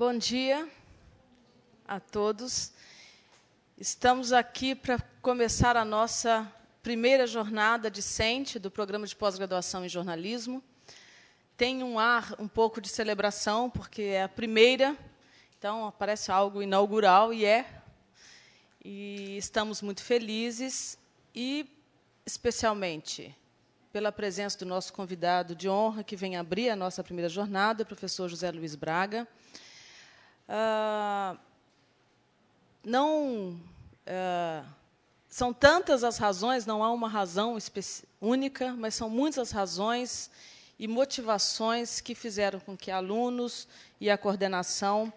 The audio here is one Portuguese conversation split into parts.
Bom dia a todos. Estamos aqui para começar a nossa primeira jornada discente do programa de pós-graduação em jornalismo. Tem um ar um pouco de celebração, porque é a primeira, então parece algo inaugural, e é. E estamos muito felizes, e especialmente pela presença do nosso convidado de honra, que vem abrir a nossa primeira jornada, o professor José Luiz Braga. Ah, não ah, são tantas as razões, não há uma razão única, mas são muitas as razões e motivações que fizeram com que alunos e a coordenação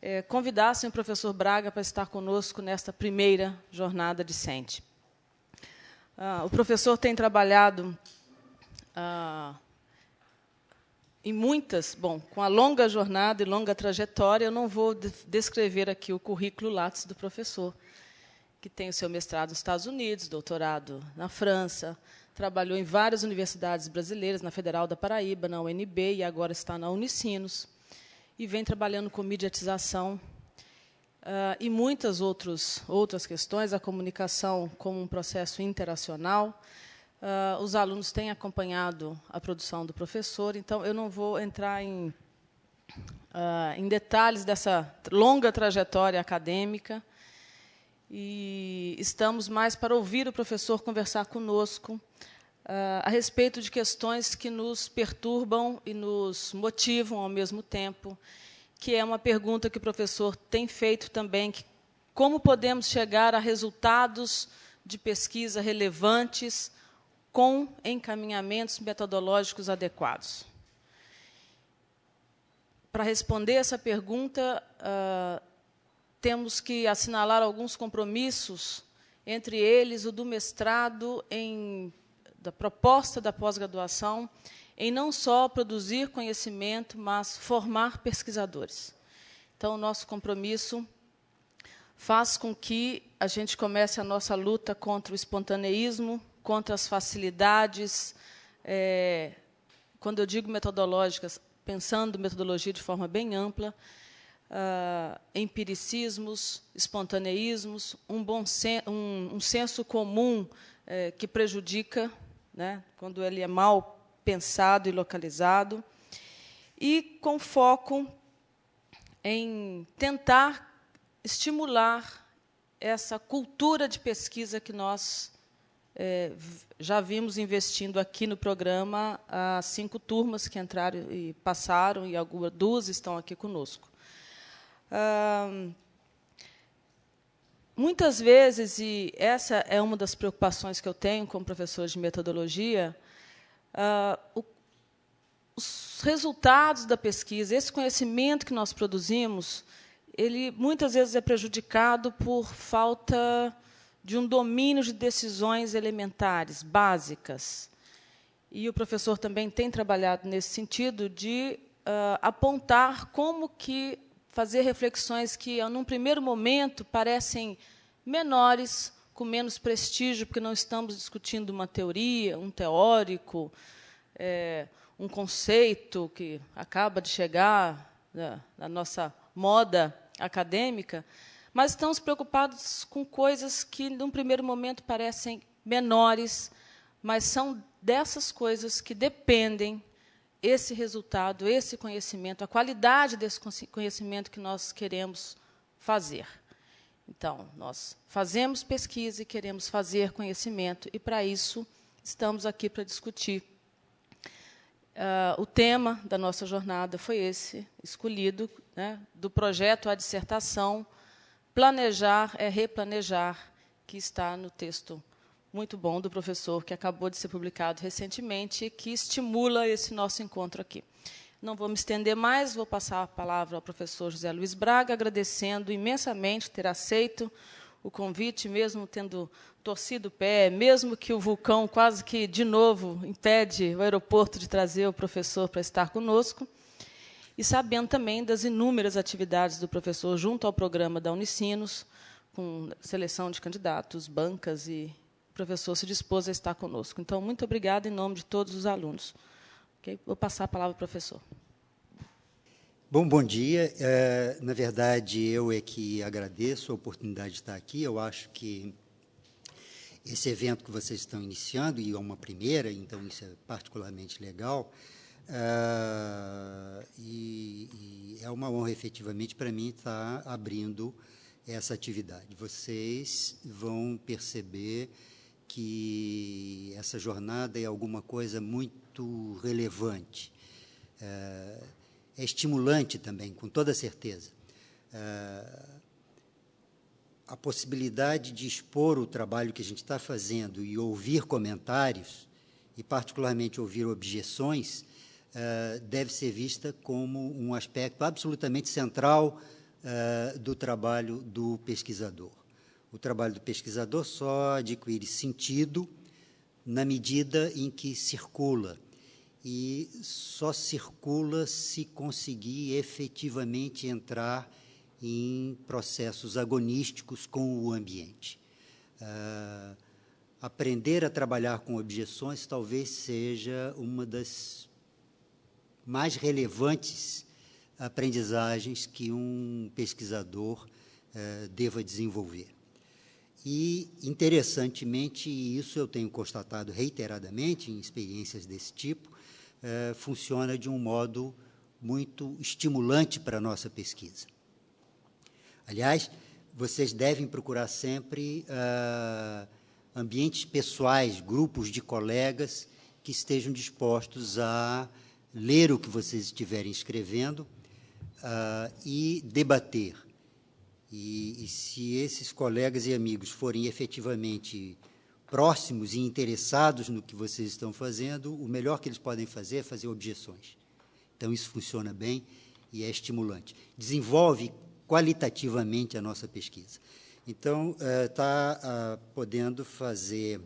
eh, convidassem o professor Braga para estar conosco nesta primeira jornada discente. Ah, o professor tem trabalhado ah, em muitas, bom, com a longa jornada e longa trajetória, eu não vou descrever aqui o currículo Lattes do professor, que tem o seu mestrado nos Estados Unidos, doutorado na França, trabalhou em várias universidades brasileiras, na Federal da Paraíba, na UNB e agora está na Unicinos, e vem trabalhando com mediatização uh, e muitas outros, outras questões, a comunicação como um processo interacional. Uh, os alunos têm acompanhado a produção do professor, então eu não vou entrar em, uh, em detalhes dessa longa trajetória acadêmica, e estamos mais para ouvir o professor conversar conosco uh, a respeito de questões que nos perturbam e nos motivam ao mesmo tempo, que é uma pergunta que o professor tem feito também, que, como podemos chegar a resultados de pesquisa relevantes com encaminhamentos metodológicos adequados. Para responder essa pergunta, uh, temos que assinalar alguns compromissos, entre eles o do mestrado em da proposta da pós-graduação em não só produzir conhecimento, mas formar pesquisadores. Então, o nosso compromisso faz com que a gente comece a nossa luta contra o espontaneísmo, contra as facilidades. É, quando eu digo metodológicas, pensando metodologia de forma bem ampla, uh, empiricismos, espontaneísmos, um, bom sen um, um senso comum uh, que prejudica, né, quando ele é mal pensado e localizado, e com foco em tentar estimular essa cultura de pesquisa que nós é, já vimos investindo aqui no programa as cinco turmas que entraram e passaram, e algumas duas estão aqui conosco. Muitas vezes, e essa é uma das preocupações que eu tenho como professor de metodologia, o, os resultados da pesquisa, esse conhecimento que nós produzimos, ele muitas vezes é prejudicado por falta de um domínio de decisões elementares, básicas. E o professor também tem trabalhado nesse sentido de uh, apontar como que fazer reflexões que, num primeiro momento, parecem menores, com menos prestígio, porque não estamos discutindo uma teoria, um teórico, é, um conceito que acaba de chegar na nossa moda acadêmica, mas estamos preocupados com coisas que, num primeiro momento, parecem menores, mas são dessas coisas que dependem esse resultado, esse conhecimento, a qualidade desse conhecimento que nós queremos fazer. Então, nós fazemos pesquisa e queremos fazer conhecimento, e, para isso, estamos aqui para discutir. Uh, o tema da nossa jornada foi esse, escolhido, né, do projeto à dissertação Planejar é Replanejar, que está no texto muito bom do professor, que acabou de ser publicado recentemente, e que estimula esse nosso encontro aqui. Não vou me estender mais, vou passar a palavra ao professor José Luiz Braga, agradecendo imensamente ter aceito o convite, mesmo tendo torcido o pé, mesmo que o vulcão quase que de novo impede o aeroporto de trazer o professor para estar conosco, e sabendo também das inúmeras atividades do professor junto ao programa da Unicinos, com seleção de candidatos, bancas e professor se dispôs a estar conosco. Então, muito obrigada em nome de todos os alunos. Okay? Vou passar a palavra ao professor. Bom, bom dia. É, na verdade, eu é que agradeço a oportunidade de estar aqui. Eu acho que esse evento que vocês estão iniciando, e é uma primeira, então isso é particularmente legal, é, e, e, é uma honra, efetivamente, para mim estar abrindo essa atividade. Vocês vão perceber que essa jornada é alguma coisa muito relevante. É, é estimulante também, com toda certeza. É, a possibilidade de expor o trabalho que a gente está fazendo e ouvir comentários, e particularmente ouvir objeções, deve ser vista como um aspecto absolutamente central é, do trabalho do pesquisador. O trabalho do pesquisador só adquire sentido na medida em que circula e só circula se conseguir efetivamente entrar em processos agonísticos com o ambiente. Uh, aprender a trabalhar com objeções talvez seja uma das mais relevantes aprendizagens que um pesquisador uh, deva desenvolver. E, interessantemente, isso eu tenho constatado reiteradamente em experiências desse tipo, é, funciona de um modo muito estimulante para a nossa pesquisa. Aliás, vocês devem procurar sempre uh, ambientes pessoais, grupos de colegas que estejam dispostos a ler o que vocês estiverem escrevendo uh, e debater. E, e, se esses colegas e amigos forem efetivamente próximos e interessados no que vocês estão fazendo, o melhor que eles podem fazer é fazer objeções. Então, isso funciona bem e é estimulante. Desenvolve qualitativamente a nossa pesquisa. Então, está uh, uh, podendo fazer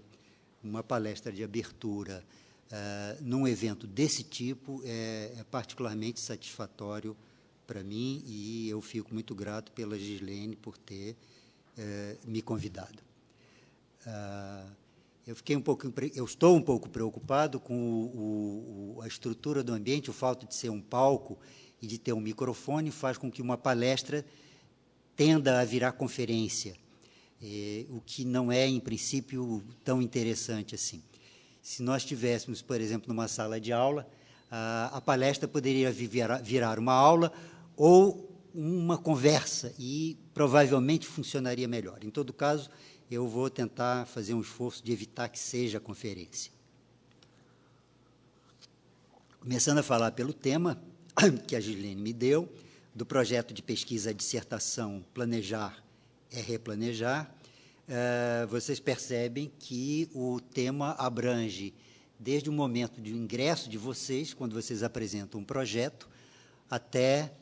uma palestra de abertura uh, num evento desse tipo é, é particularmente satisfatório para mim e eu fico muito grato pela Gislene por ter eh, me convidado. Ah, eu fiquei um pouco, eu estou um pouco preocupado com o, o, a estrutura do ambiente, o fato de ser um palco e de ter um microfone faz com que uma palestra tenda a virar conferência, é, o que não é, em princípio, tão interessante assim. Se nós tivéssemos, por exemplo, numa sala de aula, a, palestra poderia virar, virar uma aula ou uma conversa e provavelmente funcionaria melhor. Em todo caso, eu vou tentar fazer um esforço de evitar que seja conferência. Começando a falar pelo tema que a Gilene me deu, do projeto de pesquisa dissertação Planejar é Replanejar, uh, vocês percebem que o tema abrange desde o momento de ingresso de vocês, quando vocês apresentam um projeto, até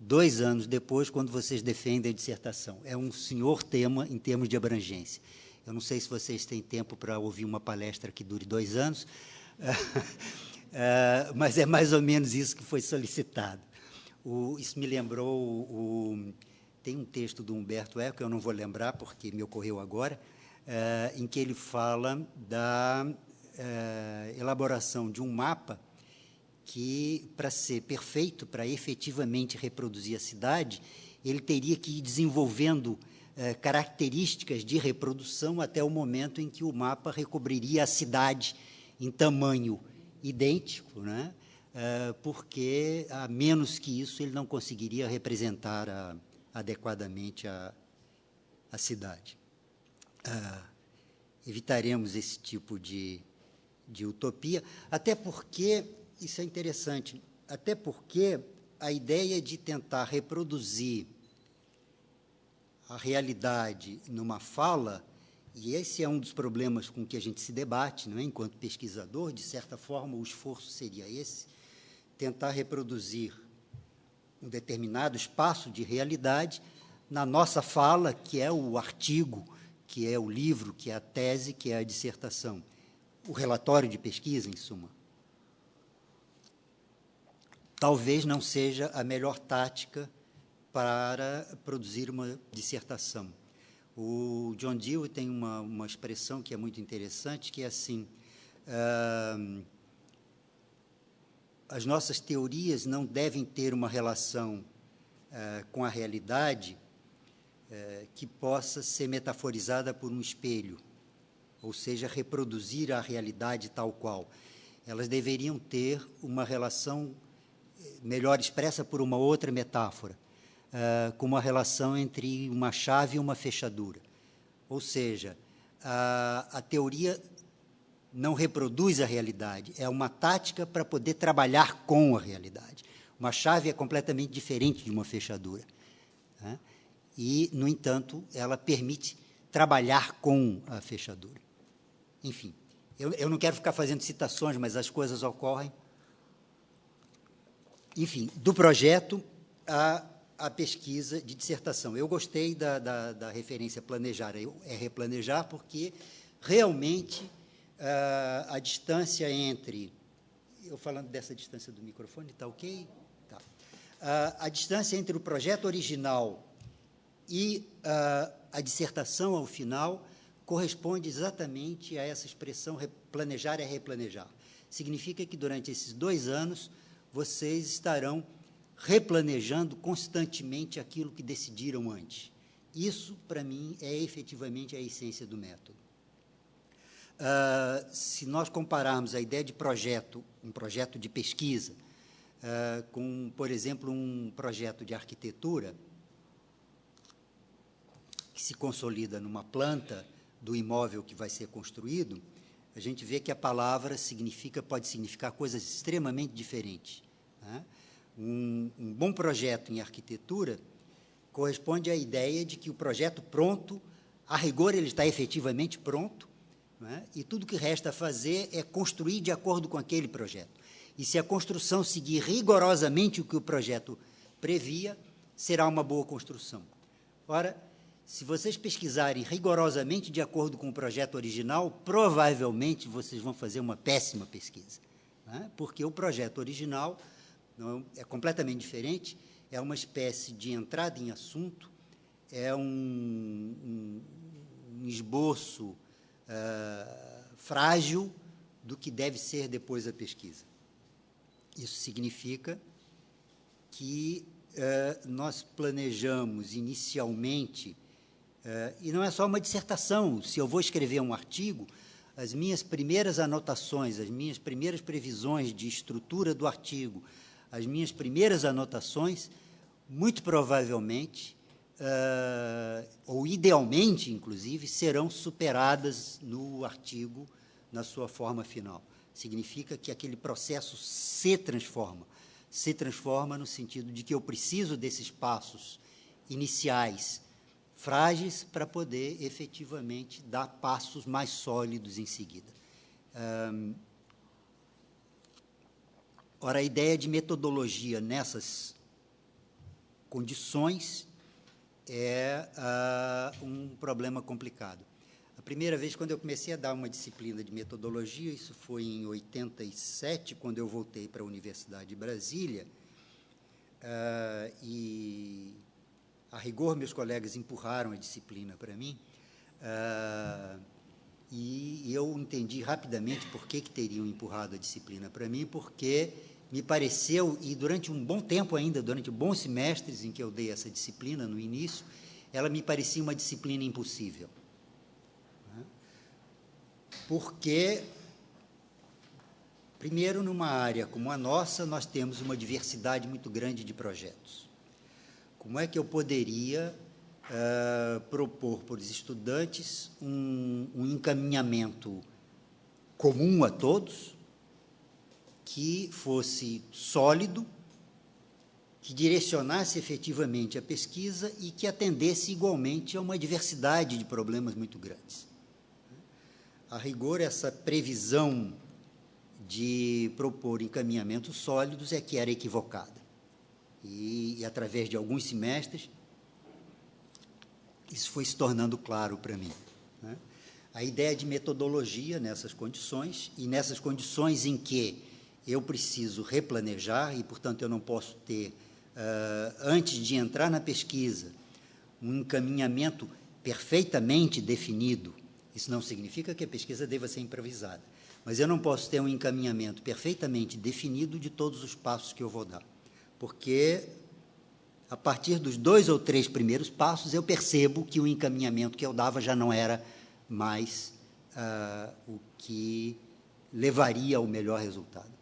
dois anos depois, quando vocês defendem a dissertação. É um senhor tema em termos de abrangência. Eu não sei se vocês têm tempo para ouvir uma palestra que dure dois anos, eh, mas é mais ou menos isso que foi solicitado. Isso me lembrou, o, tem um texto do Humberto Eco, eu não vou lembrar porque me ocorreu agora, uh, em que ele fala da uh, elaboração de um mapa que, para ser perfeito, para efetivamente reproduzir a cidade, ele teria que ir desenvolvendo eh, características de reprodução até o momento em que o mapa recobriria a cidade em tamanho idêntico, né? Eh, porque, a menos que isso, ele não conseguiria representar a, adequadamente a, a cidade. Ah, evitaremos esse tipo de, de utopia, até porque isso é interessante, até porque a ideia de tentar reproduzir a realidade numa fala, e esse é um dos problemas com que a gente se debate, não é? enquanto pesquisador, de certa forma, o esforço seria esse, tentar reproduzir um determinado espaço de realidade na nossa fala, que é o artigo, que é o livro, que é a tese, que é a dissertação, o relatório de pesquisa, em suma talvez não seja a melhor tática para produzir uma dissertação. O John Dewey tem uma, uma expressão que é muito interessante, que é assim, uh, as nossas teorias não devem ter uma relação uh, com a realidade uh, que possa ser metaforizada por um espelho, ou seja, reproduzir a realidade tal qual. Elas deveriam ter uma relação melhor expressa por uma outra metáfora, uh, com uma relação entre uma chave e uma fechadura. Ou seja, a, a teoria não reproduz a realidade, é uma tática para poder trabalhar com a realidade. Uma chave é completamente diferente de uma fechadura. Né? E, no entanto, ela permite trabalhar com a fechadura. Enfim, eu, eu não quero ficar fazendo citações, mas as coisas ocorrem. Enfim, do projeto à, pesquisa de dissertação. Eu gostei da, da, da referência planejar, é replanejar, porque realmente a distância entre. Eu falando dessa distância do microfone, está ok? Tá. Uh, a distância entre o projeto original e uh, a dissertação ao final corresponde exatamente a essa expressão planejar é replanejar. Significa que durante esses dois anos vocês estarão replanejando constantemente aquilo que decidiram antes. Isso, para mim, é efetivamente a essência do método. Uh, se nós compararmos a ideia de projeto, um projeto de pesquisa, uh, com, por exemplo, um projeto de arquitetura, que se consolida numa planta do imóvel que vai ser construído, a gente vê que a palavra significa, pode significar coisas extremamente diferentes. Né? Um, um bom projeto em arquitetura corresponde à ideia de que o projeto pronto, a rigor ele está efetivamente pronto, é? e tudo que resta fazer é construir de acordo com aquele projeto. E se a construção seguir rigorosamente o que o projeto previa, será uma boa construção. Ora, se vocês pesquisarem rigorosamente de acordo com o projeto original, provavelmente vocês vão fazer uma péssima pesquisa, é? porque o projeto original não, é completamente diferente, é uma espécie de entrada em assunto, é um, um, um esboço uh, frágil do que deve ser depois a pesquisa. Isso significa que uh, nós planejamos inicialmente, uh, e não é só uma dissertação, se eu vou escrever um artigo, as minhas primeiras anotações, as minhas primeiras previsões de estrutura do artigo, as minhas primeiras anotações, muito provavelmente uh, ou idealmente, inclusive, serão superadas no artigo na sua forma final. Significa que aquele processo se transforma. Se transforma no sentido de que eu preciso desses passos iniciais frágeis para poder efetivamente dar passos mais sólidos em seguida. Um, ora, a ideia de metodologia nessas condições é uh, um problema complicado. A primeira vez, quando eu comecei a dar uma disciplina de metodologia, isso foi em 87, quando eu voltei para a Universidade de Brasília, uh, e, a rigor, meus colegas empurraram a disciplina para mim, uh, e eu entendi rapidamente por que, que teriam empurrado a disciplina para mim, porque me pareceu, e durante um bom tempo ainda, durante bons semestres em que eu dei essa disciplina no início, ela me parecia uma disciplina impossível. Né? Porque, primeiro, numa área como a nossa, nós temos uma diversidade muito grande de projetos. Como é que eu poderia uh, propor para os estudantes um, um encaminhamento comum a todos, que fosse sólido, que direcionasse efetivamente a pesquisa e que atendesse igualmente a uma diversidade de problemas muito grandes. A rigor, essa previsão de propor encaminhamentos sólidos é que era equivocada. E, e através de alguns semestres, isso foi se tornando claro para mim. Né? A ideia de metodologia nessas condições, e nessas condições em que eu preciso replanejar e, portanto, eu não posso ter, uh, antes de entrar na pesquisa, um encaminhamento perfeitamente definido. Isso não significa que a pesquisa deva ser improvisada, mas eu não posso ter um encaminhamento perfeitamente definido de todos os passos que eu vou dar, porque a partir dos dois ou três primeiros passos eu percebo que o encaminhamento que eu dava já não era mais uh, o que levaria ao melhor resultado.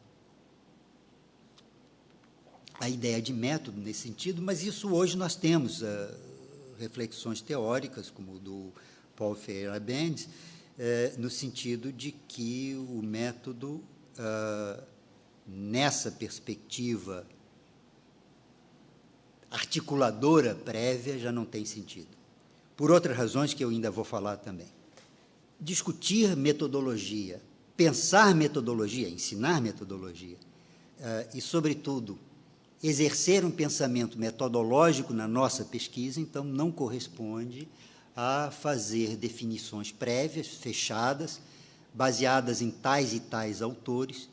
A ideia de método nesse sentido, mas isso hoje nós temos uh, reflexões teóricas, como do Paul Ferreira Benz, uh, no sentido de que o método, uh, nessa perspectiva articuladora prévia, já não tem sentido. Por outras razões que eu ainda vou falar também. Discutir metodologia pensar metodologia, ensinar metodologia, uh, e, sobretudo, exercer um pensamento metodológico na nossa pesquisa, então, não corresponde a fazer definições prévias, fechadas, baseadas em tais e tais autores,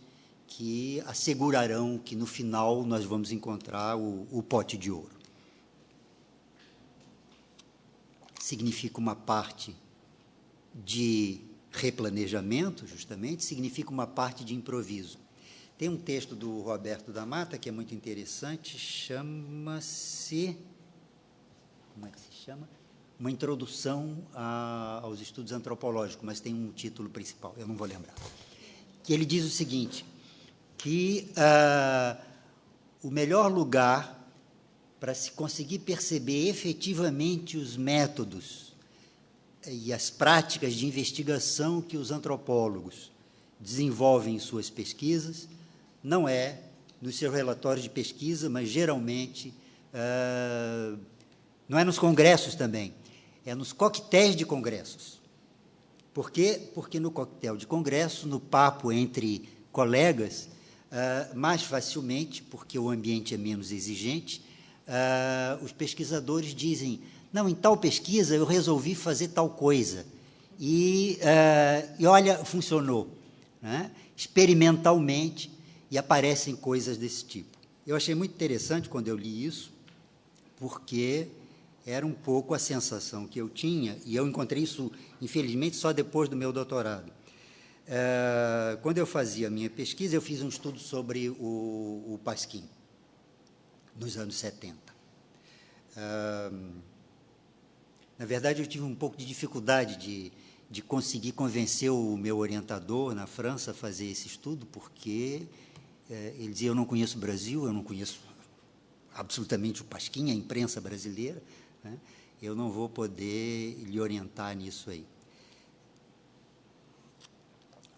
que assegurarão que, no final, nós vamos encontrar o, o pote de ouro. Significa uma parte de replanejamento, justamente, significa uma parte de improviso. Tem um texto do Roberto da Mata que é muito interessante, chama-se. Como é que se chama? Uma introdução a, aos estudos antropológicos, mas tem um título principal, eu não vou lembrar. Que ele diz o seguinte: que uh, o melhor lugar para se conseguir perceber efetivamente os métodos e as práticas de investigação que os antropólogos desenvolvem em suas pesquisas não é nos seus relatórios de pesquisa, mas geralmente uh, não é nos congressos também, é nos coquetéis de congressos. Por quê? Porque no coquetel de congresso, no papo entre colegas, uh, mais facilmente, porque o ambiente é menos exigente, uh, os pesquisadores dizem não, em tal pesquisa eu resolvi fazer tal coisa. E, e olha, funcionou. Né? Experimentalmente, e aparecem coisas desse tipo. Eu achei muito interessante quando eu li isso, porque era um pouco a sensação que eu tinha, e eu encontrei isso, infelizmente, só depois do meu doutorado. Uh, quando eu fazia a minha pesquisa, eu fiz um estudo sobre o, o Pasquim, nos anos 70. Uh, na verdade, eu tive um pouco de dificuldade de, de conseguir convencer o meu orientador na França a fazer esse estudo, porque ele dizia: Eu não conheço o Brasil, eu não conheço absolutamente o Pasquim, a imprensa brasileira, né? eu não vou poder lhe orientar nisso aí.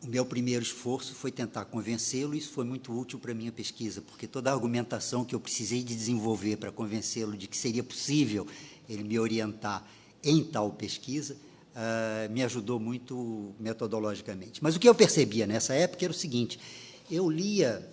O meu primeiro esforço foi tentar convencê-lo, e isso foi muito útil para a minha pesquisa, porque toda a argumentação que eu precisei de desenvolver para convencê-lo de que seria possível ele me orientar em tal pesquisa, uh, me ajudou muito metodologicamente. Mas o que eu percebia nessa época era o seguinte: eu lia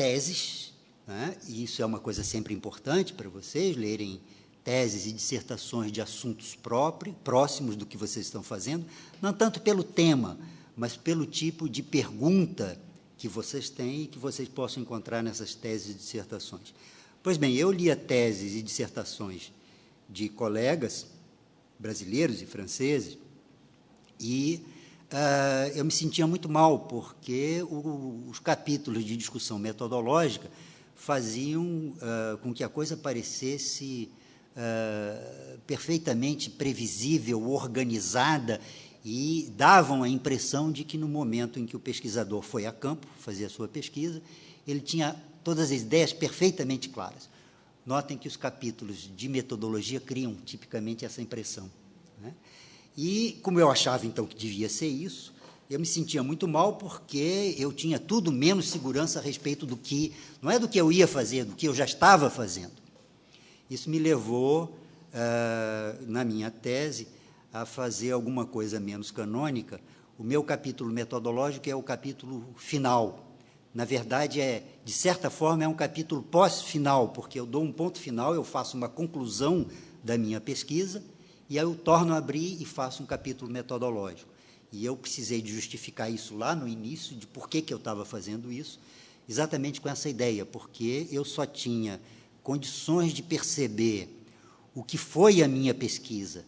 teses, né, e isso é uma coisa sempre importante para vocês, lerem teses e dissertações de assuntos próprios, próximos do que vocês estão fazendo, não tanto pelo tema, mas pelo tipo de pergunta que vocês têm e que vocês possam encontrar nessas teses e dissertações. Pois bem, eu lia teses e dissertações de colegas brasileiros e franceses, e uh, eu me sentia muito mal, porque o, os capítulos de discussão metodológica faziam uh, com que a coisa parecesse uh, perfeitamente previsível, organizada, e davam a impressão de que no momento em que o pesquisador foi a campo fazer a sua pesquisa, ele tinha todas as ideias perfeitamente claras. Notem que os capítulos de metodologia criam tipicamente essa impressão. E, como eu achava então que devia ser isso, eu me sentia muito mal porque eu tinha tudo menos segurança a respeito do que, não é do que eu ia fazer, do que eu já estava fazendo. Isso me levou, uh, na minha tese, a fazer alguma coisa menos canônica. O meu capítulo metodológico é o capítulo final, na verdade, é, de certa forma, é um capítulo pós-final, porque eu dou um ponto final, eu faço uma conclusão da minha pesquisa, e aí eu torno a abrir e faço um capítulo metodológico. E eu precisei de justificar isso lá no início, de por que, que eu estava fazendo isso, exatamente com essa ideia, porque eu só tinha condições de perceber o que foi a minha pesquisa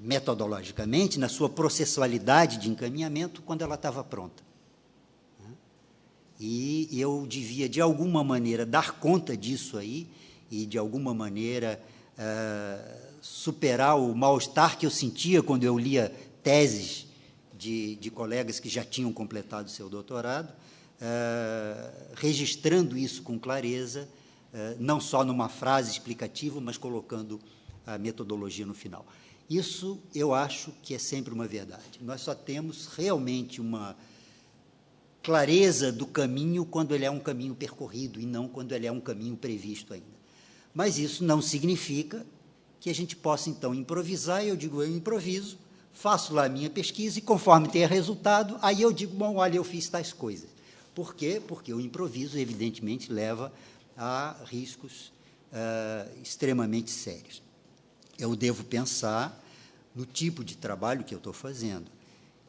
metodologicamente, na sua processualidade de encaminhamento, quando ela estava pronta. E eu devia, de alguma maneira, dar conta disso aí e, de alguma maneira, uh, superar o mal-estar que eu sentia quando eu lia teses de, de colegas que já tinham completado seu doutorado, uh, registrando isso com clareza, uh, não só numa frase explicativa, mas colocando a metodologia no final. Isso eu acho que é sempre uma verdade. Nós só temos realmente uma clareza do caminho quando ele é um caminho percorrido e não quando ele é um caminho previsto ainda. Mas isso não significa que a gente possa, então, improvisar, eu digo, eu improviso, faço lá a minha pesquisa, e conforme tenha resultado, aí eu digo, bom, olha, eu fiz tais coisas. Por quê? Porque o improviso, evidentemente, leva a riscos uh, extremamente sérios. Eu devo pensar no tipo de trabalho que eu estou fazendo.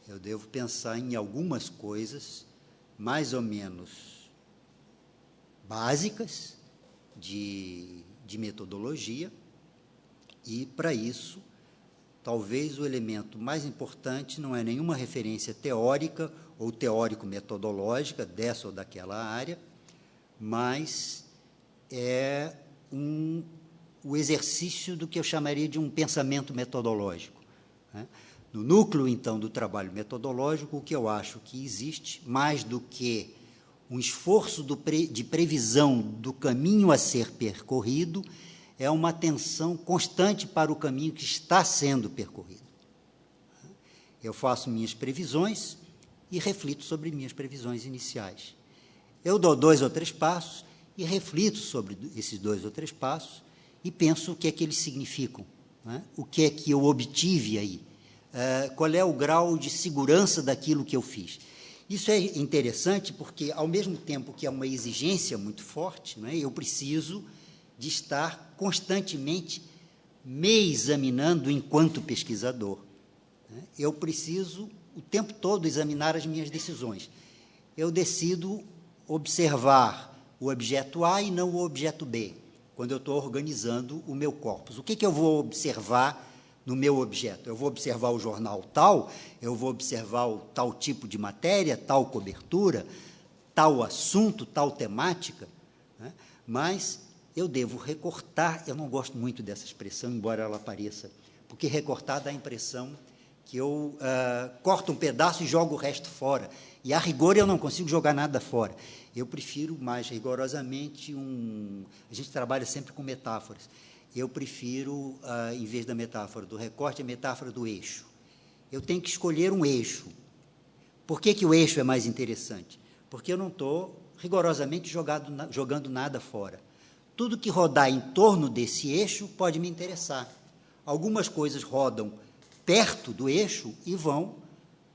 Eu devo pensar em algumas coisas mais ou menos básicas de, de metodologia, e, para isso, talvez o elemento mais importante não é nenhuma referência teórica ou teórico-metodológica dessa ou daquela área, mas é um, o exercício do que eu chamaria de um pensamento metodológico. Né? No núcleo, então, do trabalho metodológico, o que eu acho que existe, mais do que um esforço pre, de previsão do caminho a ser percorrido, é uma atenção constante para o caminho que está sendo percorrido. Eu faço minhas previsões e reflito sobre minhas previsões iniciais. Eu dou dois ou três passos e reflito sobre esses dois ou três passos e penso o que é que eles significam, é? o que é que eu obtive aí, uh, qual é o grau de segurança daquilo que eu fiz. Isso é interessante porque, ao mesmo tempo que é uma exigência muito forte, é? eu preciso de estar constantemente me examinando enquanto pesquisador. Né? Eu preciso o tempo todo examinar as minhas decisões. Eu decido observar o objeto A e não o objeto B, quando eu estou organizando o meu corpus. O que, que eu vou observar no meu objeto? Eu vou observar o jornal tal, eu vou observar o tal tipo de matéria, tal cobertura, tal assunto, tal temática, né? mas eu devo recortar, eu não gosto muito dessa expressão, embora ela apareça, porque recortar dá a impressão que eu uh, corto um pedaço e jogo o resto fora. E, a rigor, eu não consigo jogar nada fora. Eu prefiro mais rigorosamente um... A gente trabalha sempre com metáforas. Eu prefiro, uh, em vez da metáfora do recorte, a metáfora do eixo. Eu tenho que escolher um eixo. Por que, que o eixo é mais interessante? Porque eu não estou rigorosamente jogado, jogando nada fora. Tudo que rodar em torno desse eixo pode me interessar. Algumas coisas rodam perto do eixo e vão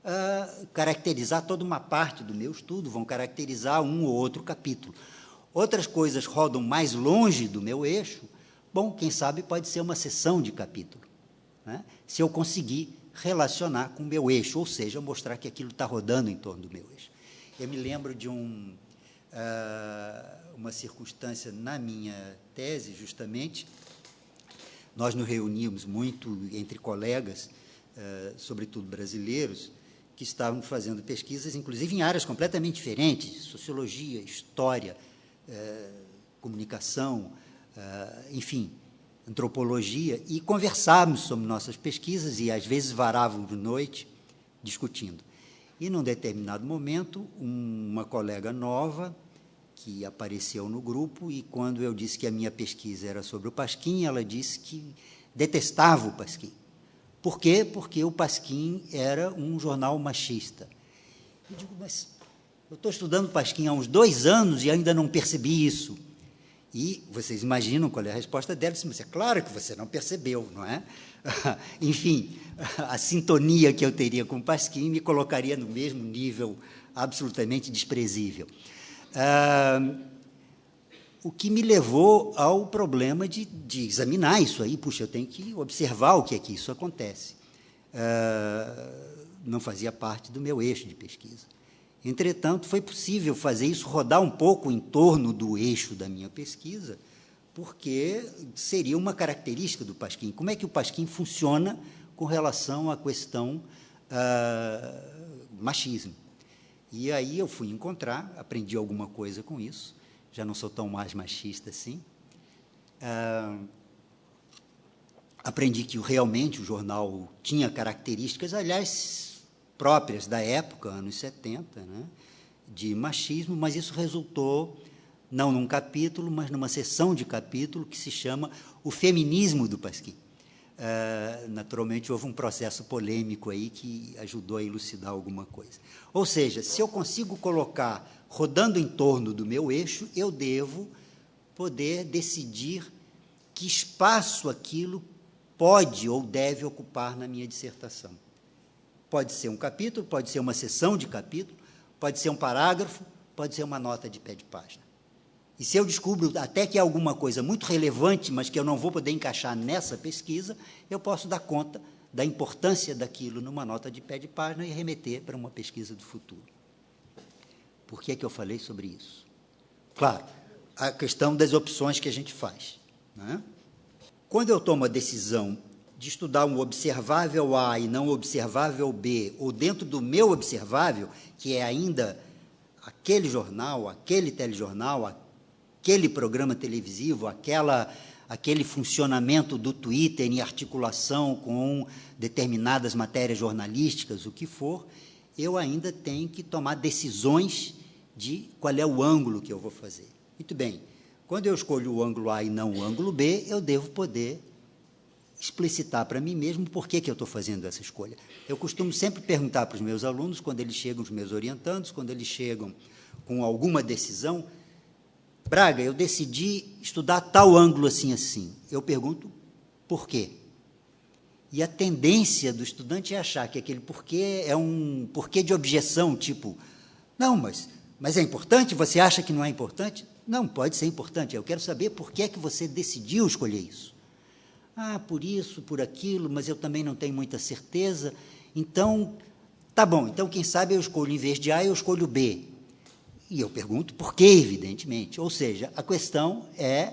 uh, caracterizar toda uma parte do meu estudo, vão caracterizar um ou outro capítulo. Outras coisas rodam mais longe do meu eixo, bom, quem sabe pode ser uma seção de capítulo, né? se eu conseguir relacionar com o meu eixo, ou seja, mostrar que aquilo está rodando em torno do meu eixo. Eu me lembro de um, uh, uma circunstância na minha tese, justamente, nós nos reunimos muito entre colegas, uh, sobretudo brasileiros, que estavam fazendo pesquisas, inclusive em áreas completamente diferentes, sociologia, história, uh, comunicação, uh, enfim, antropologia, e conversávamos sobre nossas pesquisas e, às vezes, varávamos de noite discutindo. E, num determinado momento, uma colega nova que apareceu no grupo e quando eu disse que a minha pesquisa era sobre o Pasquim, ela disse que detestava o Pasquim. Por quê? Porque o Pasquim era um jornal machista. Eu digo, mas eu estou estudando Pasquim há uns dois anos e ainda não percebi isso. E vocês imaginam qual é a resposta dela? Mas é claro que você não percebeu, não é? Enfim, a sintonia que eu teria com o Pasquim me colocaria no mesmo nível absolutamente desprezível. Ah, o que me levou ao problema de, de, examinar isso aí. Puxa, eu tenho que observar o que é que isso acontece. Ah, não fazia parte do meu eixo de pesquisa. Entretanto, foi possível fazer isso rodar um pouco em torno do eixo da minha pesquisa, porque seria uma característica do Pasquim. Como é que o Pasquim funciona com relação à questão ah, machismo. E aí eu fui encontrar, aprendi alguma coisa com isso, já não sou tão mais machista assim. Ah, aprendi que realmente o jornal tinha características, aliás, próprias da época, anos 70, né, de machismo, mas isso resultou não num capítulo, mas numa sessão de capítulo que se chama O Feminismo do Pasquim. Uh, naturalmente, houve um processo polêmico aí que ajudou a elucidar alguma coisa. Ou seja, se eu consigo colocar rodando em torno do meu eixo, eu devo poder decidir que espaço aquilo pode ou deve ocupar na minha dissertação. Pode ser um capítulo, pode ser uma sessão de capítulo, pode ser um parágrafo, pode ser uma nota de pé de página. E se eu descubro até que é alguma coisa muito relevante, mas que eu não vou poder encaixar nessa pesquisa, eu posso dar conta da importância daquilo numa nota de pé de página e remeter para uma pesquisa do futuro. Por que é que eu falei sobre isso? Claro, a questão das opções que a gente faz. Né? Quando eu tomo a decisão de estudar um observável A e não observável B, ou dentro do meu observável, que é ainda aquele jornal, aquele telejornal, aquele programa televisivo, aquela, aquele funcionamento do Twitter em articulação com determinadas matérias jornalísticas, o que for, eu ainda tenho que tomar decisões de qual é o ângulo que eu vou fazer. Muito bem, quando eu escolho o ângulo A e não o ângulo B, eu devo poder explicitar para mim mesmo por que, que eu estou fazendo essa escolha. Eu costumo sempre perguntar para os meus alunos, quando eles chegam, os meus orientandos, quando eles chegam com alguma decisão, Braga, eu decidi estudar tal ângulo assim assim. Eu pergunto por quê? E a tendência do estudante é achar que aquele porquê é um porquê de objeção, tipo, não, mas, mas é importante? Você acha que não é importante? Não, pode ser importante. Eu quero saber por que é que você decidiu escolher isso. Ah, por isso, por aquilo, mas eu também não tenho muita certeza. Então, tá bom. Então, quem sabe eu escolho, em vez de A, eu escolho B. E eu pergunto por quê, evidentemente. Ou seja, a questão é: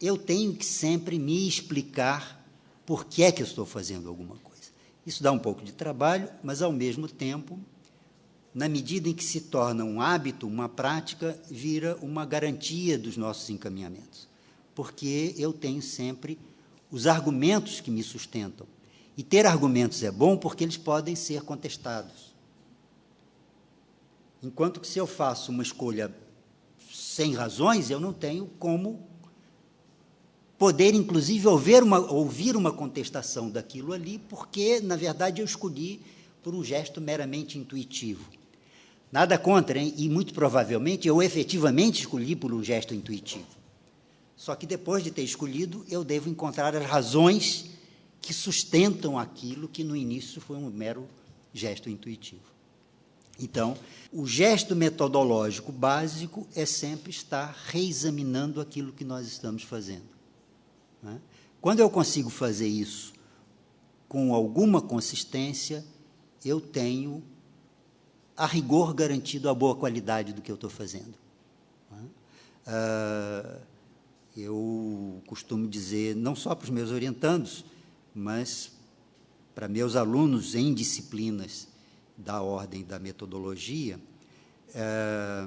eu tenho que sempre me explicar por que é que eu estou fazendo alguma coisa. Isso dá um pouco de trabalho, mas, ao mesmo tempo, na medida em que se torna um hábito, uma prática, vira uma garantia dos nossos encaminhamentos. Porque eu tenho sempre os argumentos que me sustentam. E ter argumentos é bom porque eles podem ser contestados. Enquanto que se eu faço uma escolha sem razões, eu não tenho como poder, inclusive, ouvir uma, ouvir uma contestação daquilo ali, porque, na verdade, eu escolhi por um gesto meramente intuitivo. Nada contra, hein? e muito provavelmente eu efetivamente escolhi por um gesto intuitivo. Só que depois de ter escolhido, eu devo encontrar as razões que sustentam aquilo que no início foi um mero gesto intuitivo. Então, o gesto metodológico básico é sempre estar reexaminando aquilo que nós estamos fazendo. Né? Quando eu consigo fazer isso com alguma consistência, eu tenho, a rigor, garantido a boa qualidade do que eu estou fazendo. Né? Ah, eu costumo dizer, não só para os meus orientandos, mas para meus alunos em disciplinas da ordem da metodologia, é,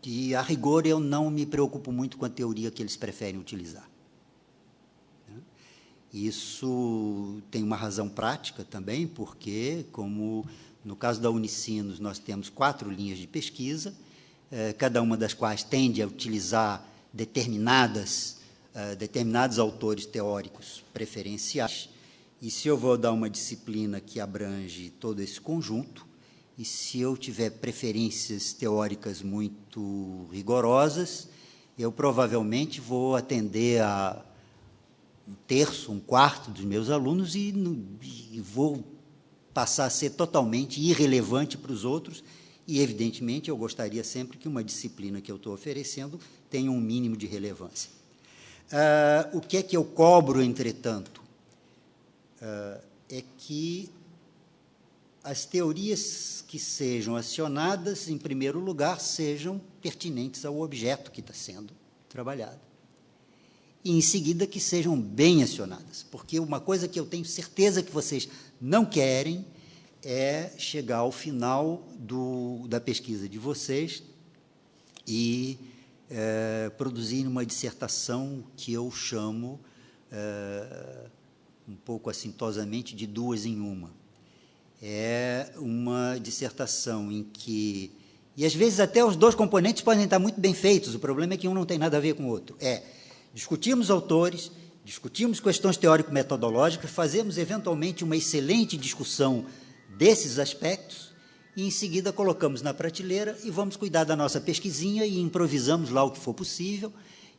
que, a rigor, eu não me preocupo muito com a teoria que eles preferem utilizar. Né? Isso tem uma razão prática também, porque, como no caso da Unicinos, nós temos quatro linhas de pesquisa, é, cada uma das quais tende a utilizar determinadas, é, determinados autores teóricos preferenciais. E se eu vou dar uma disciplina que abrange todo esse conjunto, e se eu tiver preferências teóricas muito rigorosas, eu provavelmente vou atender a um terço, um quarto dos meus alunos e, e vou passar a ser totalmente irrelevante para os outros. E, evidentemente, eu gostaria sempre que uma disciplina que eu estou oferecendo tenha um mínimo de relevância. Ah, o que é que eu cobro, entretanto? Uh, é que as teorias que sejam acionadas, em primeiro lugar, sejam pertinentes ao objeto que está sendo trabalhado. e, em seguida, que sejam bem acionadas. Porque uma coisa que eu tenho certeza que vocês não querem é chegar ao final do, da pesquisa de vocês e é, produzir uma dissertação que eu chamo, é, um pouco assintosamente, de duas em uma. É uma dissertação em que e às vezes até os dois componentes podem estar muito bem feitos, o problema é que um não tem nada a ver com o outro. É discutirmos autores, discutirmos questões teórico-metodológicas, fazemos eventualmente uma excelente discussão desses aspectos e em seguida colocamos na prateleira e vamos cuidar da nossa pesquisinha e improvisamos lá o que for possível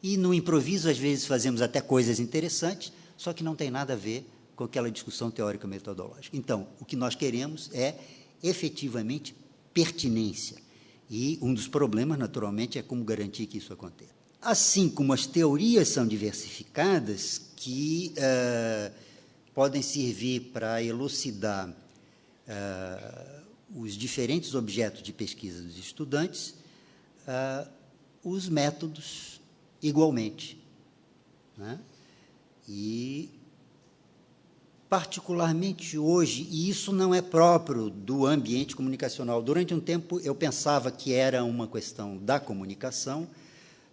e no improviso às vezes fazemos até coisas interessantes, só que não tem nada a ver com aquela discussão teórica-metodológica. Então, o que nós queremos é efetivamente pertinência e um dos problemas, naturalmente, é como garantir que isso aconteça. Assim como as teorias são diversificadas, que uh, podem servir para elucidar uh, os diferentes objetos de pesquisa dos estudantes, uh, os métodos igualmente. Né? E particularmente hoje, e isso não é próprio do ambiente comunicacional. Durante um tempo eu pensava que era uma questão da comunicação,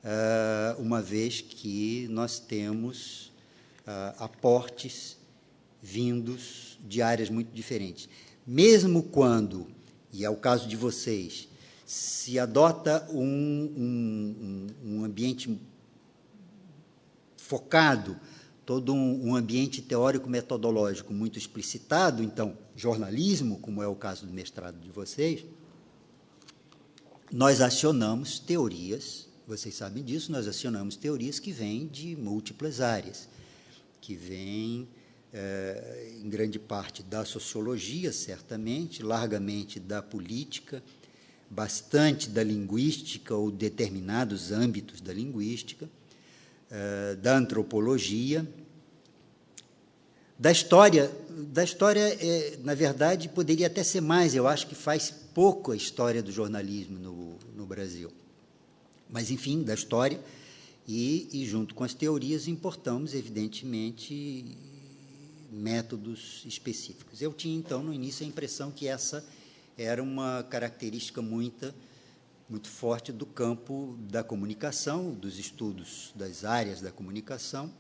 eh, uma vez que nós temos eh, aportes vindos de áreas muito diferentes. Mesmo quando, e é o caso de vocês, se adota um, um, um ambiente focado todo um, um ambiente teórico-metodológico muito explicitado, então, jornalismo, como é o caso do mestrado de vocês, nós acionamos teorias, vocês sabem disso, nós acionamos teorias que vêm de múltiplas áreas, que vêm, é, em grande parte, da sociologia, certamente, largamente da política, bastante da linguística ou determinados âmbitos da linguística, eh, da antropologia, da história. Da história, é, na verdade, poderia até ser mais, eu acho que faz pouco a história do jornalismo no, no Brasil. Mas, enfim, da história, e, e, junto com as teorias, importamos, evidentemente, métodos específicos. Eu tinha, então, no início, a impressão que essa era uma característica muito muito forte do campo da comunicação, dos estudos das áreas da comunicação,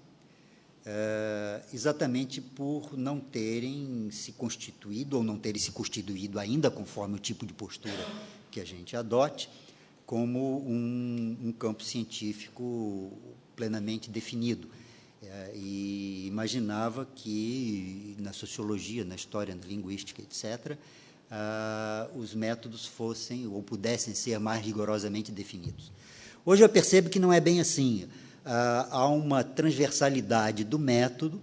é, exatamente por não terem se constituído ou não terem se constituído ainda, conforme o tipo de postura que a gente adote, como um, um campo científico plenamente definido. É, e imaginava que na sociologia, na história, na linguística, etc., ah, os métodos fossem ou pudessem ser mais rigorosamente definidos. Hoje eu percebo que não é bem assim. Ah, há uma transversalidade do método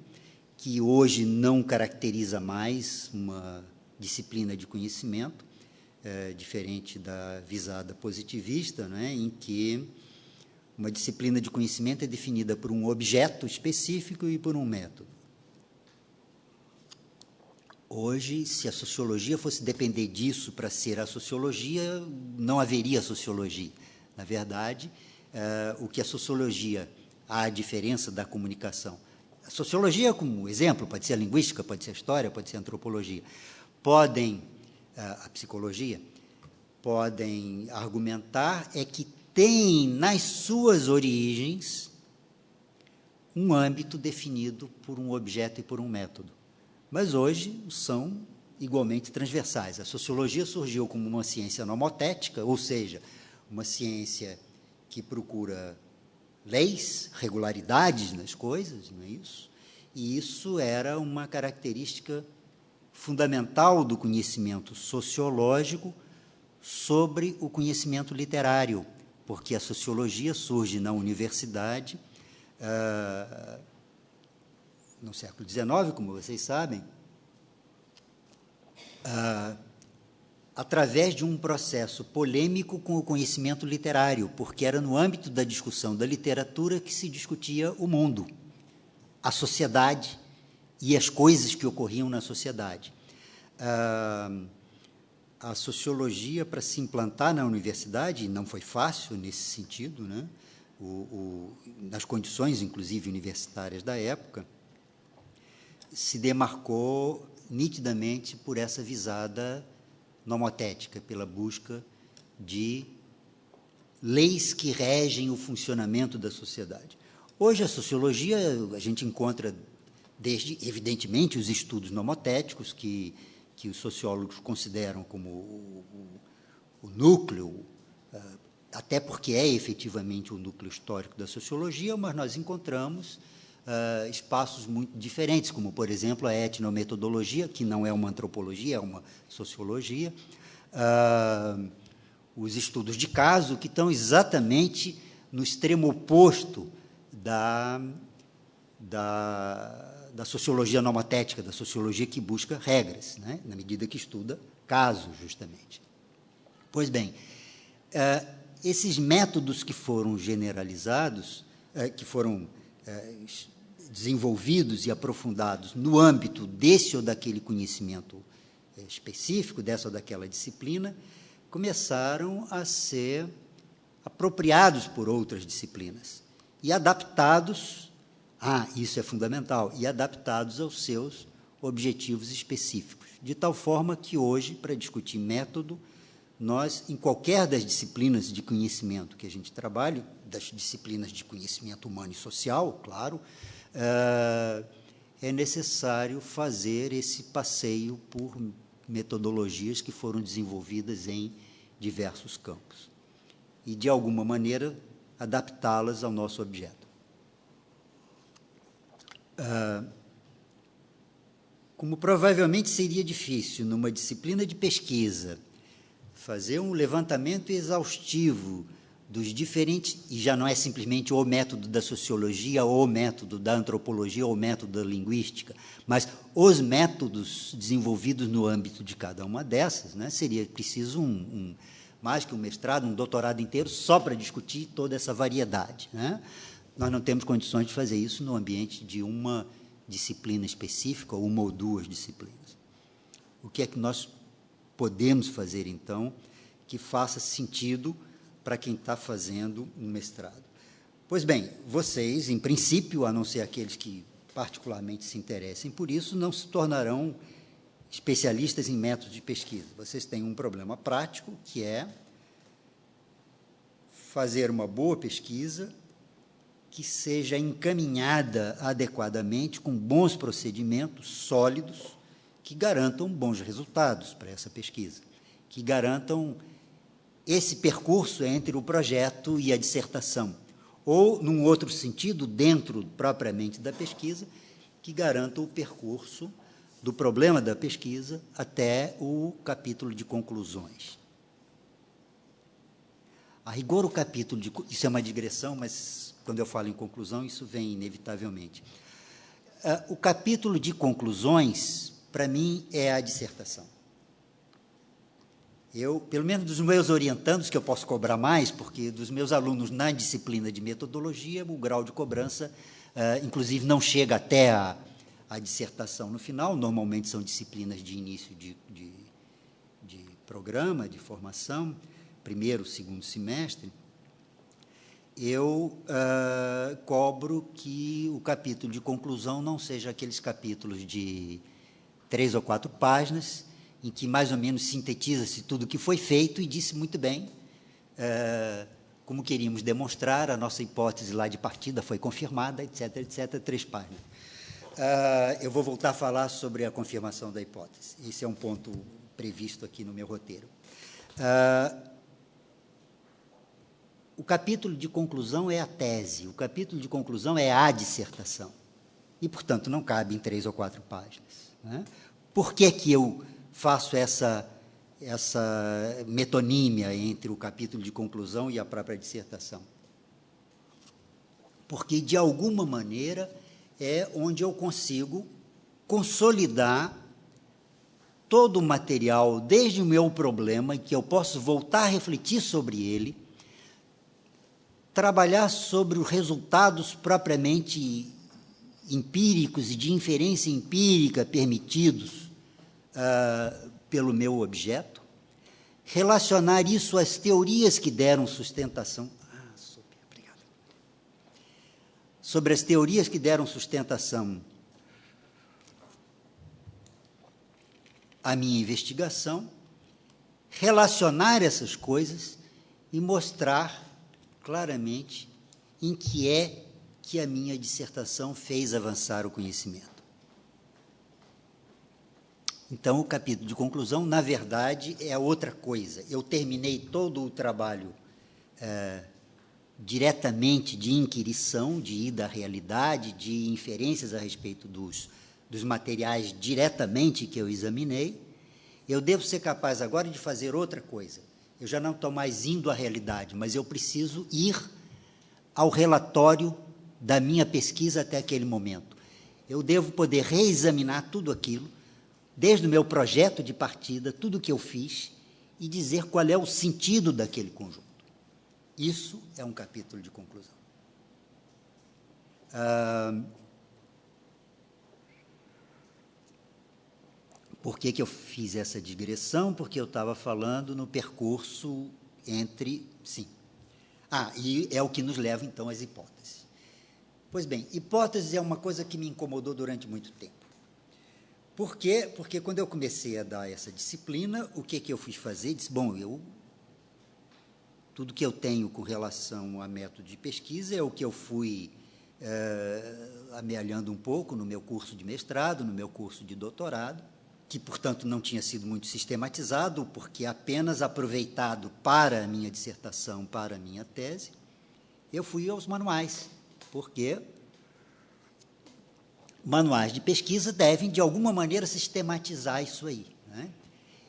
que hoje não caracteriza mais uma disciplina de conhecimento, é, diferente da visada positivista, né, em que uma disciplina de conhecimento é definida por um objeto específico e por um método. Hoje, se a sociologia fosse depender disso para ser a sociologia, não haveria sociologia. Na verdade, uh, o que a sociologia, há a diferença da comunicação. A sociologia, como exemplo, pode ser a linguística, pode ser a história, pode ser a antropologia. Podem, uh, a psicologia, podem argumentar é que tem nas suas origens um âmbito definido por um objeto e por um método mas hoje são igualmente transversais. A sociologia surgiu como uma ciência nomotética, ou seja, uma ciência que procura leis, regularidades nas coisas, não é isso? E isso era uma característica fundamental do conhecimento sociológico sobre o conhecimento literário, porque a sociologia surge na universidade, uh, no século XIX, como vocês sabem, ah, através de um processo polêmico com o conhecimento literário, porque era no âmbito da discussão da literatura que se discutia o mundo, a sociedade e as coisas que ocorriam na sociedade. Ah, a sociologia, para se implantar na universidade, não foi fácil nesse sentido, né? o, o, nas condições, inclusive universitárias da época, se demarcou nitidamente por essa visada nomotética, pela busca de leis que regem o funcionamento da sociedade. Hoje, a sociologia, a gente encontra, desde, evidentemente, os estudos nomotéticos, que, que os sociólogos consideram como o, o, o núcleo, ah, até porque é efetivamente o núcleo histórico da sociologia, mas nós encontramos uh, espaços muito diferentes, como, por exemplo, a etnometodologia, que não é uma antropologia, é uma sociologia, uh, os estudos de caso, que estão exatamente no extremo oposto da, da, da sociologia nomotética, da sociologia que busca regras, né, na medida que estuda casos, justamente. Pois bem, uh, esses métodos que foram generalizados, que foram desenvolvidos e aprofundados no âmbito desse ou daquele conhecimento eh, específico, dessa ou daquela disciplina, começaram a ser apropriados por outras disciplinas e adaptados, ah, isso é fundamental, e adaptados aos seus objetivos específicos, de tal forma que hoje, para discutir método, nós, em qualquer das disciplinas de conhecimento que a gente trabalhe, das disciplinas de conhecimento humano e social, claro, é necessário fazer esse passeio por metodologias que foram desenvolvidas em diversos campos e, de alguma maneira, adaptá-las ao nosso objeto. Ah, como provavelmente seria difícil, numa disciplina de pesquisa, fazer um levantamento exaustivo dos diferentes, e já não é simplesmente o método da sociologia, ou o método da antropologia, ou o método da linguística, mas os métodos desenvolvidos no âmbito de cada uma dessas, né, seria preciso um, um mais que um mestrado, um doutorado inteiro, só para discutir toda essa variedade. Né? Nós não temos condições de fazer isso no ambiente de uma disciplina específica, ou uma ou duas disciplinas. O que é que nós podemos fazer, então, que faça sentido para quem está fazendo um mestrado. Pois bem, vocês, em princípio, a não ser aqueles que particularmente se interessem por isso, não se tornarão especialistas em métodos de pesquisa. Vocês têm um problema prático, que é fazer uma boa pesquisa que seja encaminhada adequadamente, com bons procedimentos sólidos, que garantam bons resultados para essa pesquisa, que garantam esse percurso entre o projeto e a dissertação, ou, num outro sentido, dentro propriamente da pesquisa, que garanta o percurso do problema da pesquisa até o capítulo de conclusões. A rigor, o capítulo de. Isso é uma digressão, mas quando eu falo em conclusão, isso vem inevitavelmente. Uh, o capítulo de conclusões, para mim, é a dissertação. Eu, pelo menos dos meus orientandos, que eu posso cobrar mais, porque dos meus alunos na disciplina de metodologia, o grau de cobrança, uh, inclusive, não chega até a, a, dissertação no final, normalmente são disciplinas de início de, de, de programa, de formação, primeiro, segundo semestre. Eu uh, cobro que o capítulo de conclusão não seja aqueles capítulos de três ou quatro páginas, em que mais ou menos sintetiza-se tudo o que foi feito e disse muito bem é, como queríamos demonstrar, a nossa hipótese lá de partida foi confirmada, etc., etc., três páginas. Uh, eu vou voltar a falar sobre a confirmação da hipótese. Esse é um ponto previsto aqui no meu roteiro. Uh, o capítulo de conclusão é a tese, o capítulo de conclusão é a dissertação. E, portanto, não cabe em três ou quatro páginas. Né? Por que, que eu faço essa, essa metonímia entre o capítulo de conclusão e a própria dissertação. Porque, de alguma maneira, é onde eu consigo consolidar todo o material, desde o meu problema, que eu posso voltar a refletir sobre ele, trabalhar sobre os resultados propriamente empíricos e de inferência empírica permitidos uh, pelo meu objeto, relacionar isso às teorias que deram sustentação. Ah, super, obrigado. sobre as teorias que deram sustentação à minha investigação, relacionar essas coisas e mostrar claramente em que é que a minha dissertação fez avançar o conhecimento. Então, o capítulo de conclusão, na verdade, é outra coisa. Eu terminei todo o trabalho é, diretamente de inquirição, de ida à realidade, de inferências a respeito dos, dos materiais diretamente que eu examinei. Eu devo ser capaz agora de fazer outra coisa. Eu já não estou mais indo à realidade, mas eu preciso ir ao relatório da minha pesquisa até aquele momento. Eu devo poder reexaminar tudo aquilo, desde o meu projeto de partida, tudo o que eu fiz, e dizer qual é o sentido daquele conjunto. Isso é um capítulo de conclusão. Por que, que eu fiz essa digressão? Porque eu estava falando no percurso entre. Sim. Ah, e é o que nos leva, então, às hipóteses. Pois bem, hipóteses é uma coisa que me incomodou durante muito tempo. Por quê? Porque quando eu comecei a dar essa disciplina, o que, que eu fui fazer? Disse, bom, eu tudo que eu tenho com relação a método de pesquisa é o que eu fui é, amealhando um pouco no meu curso de mestrado, no meu curso de doutorado, que, portanto, não tinha sido muito sistematizado, porque apenas aproveitado para a minha dissertação, para a minha tese, eu fui aos manuais porque manuais de pesquisa devem, de alguma maneira, sistematizar isso aí. Né?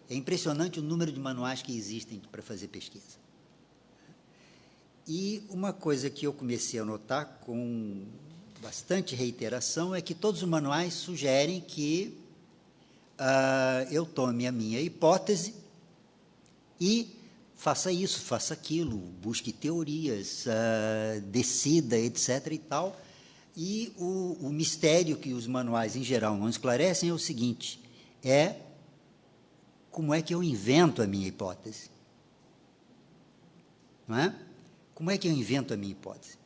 É impressionante o número de manuais que existem para fazer pesquisa. E uma coisa que eu comecei a notar com bastante reiteração é que todos os manuais sugerem que uh, eu tome a minha hipótese e faça isso, faça aquilo, busque teorias, uh, decida, etc. e tal. E o, o mistério que os manuais, em geral, não esclarecem é o seguinte: é como é que eu invento a minha hipótese? Não é? Como é que eu invento a minha hipótese?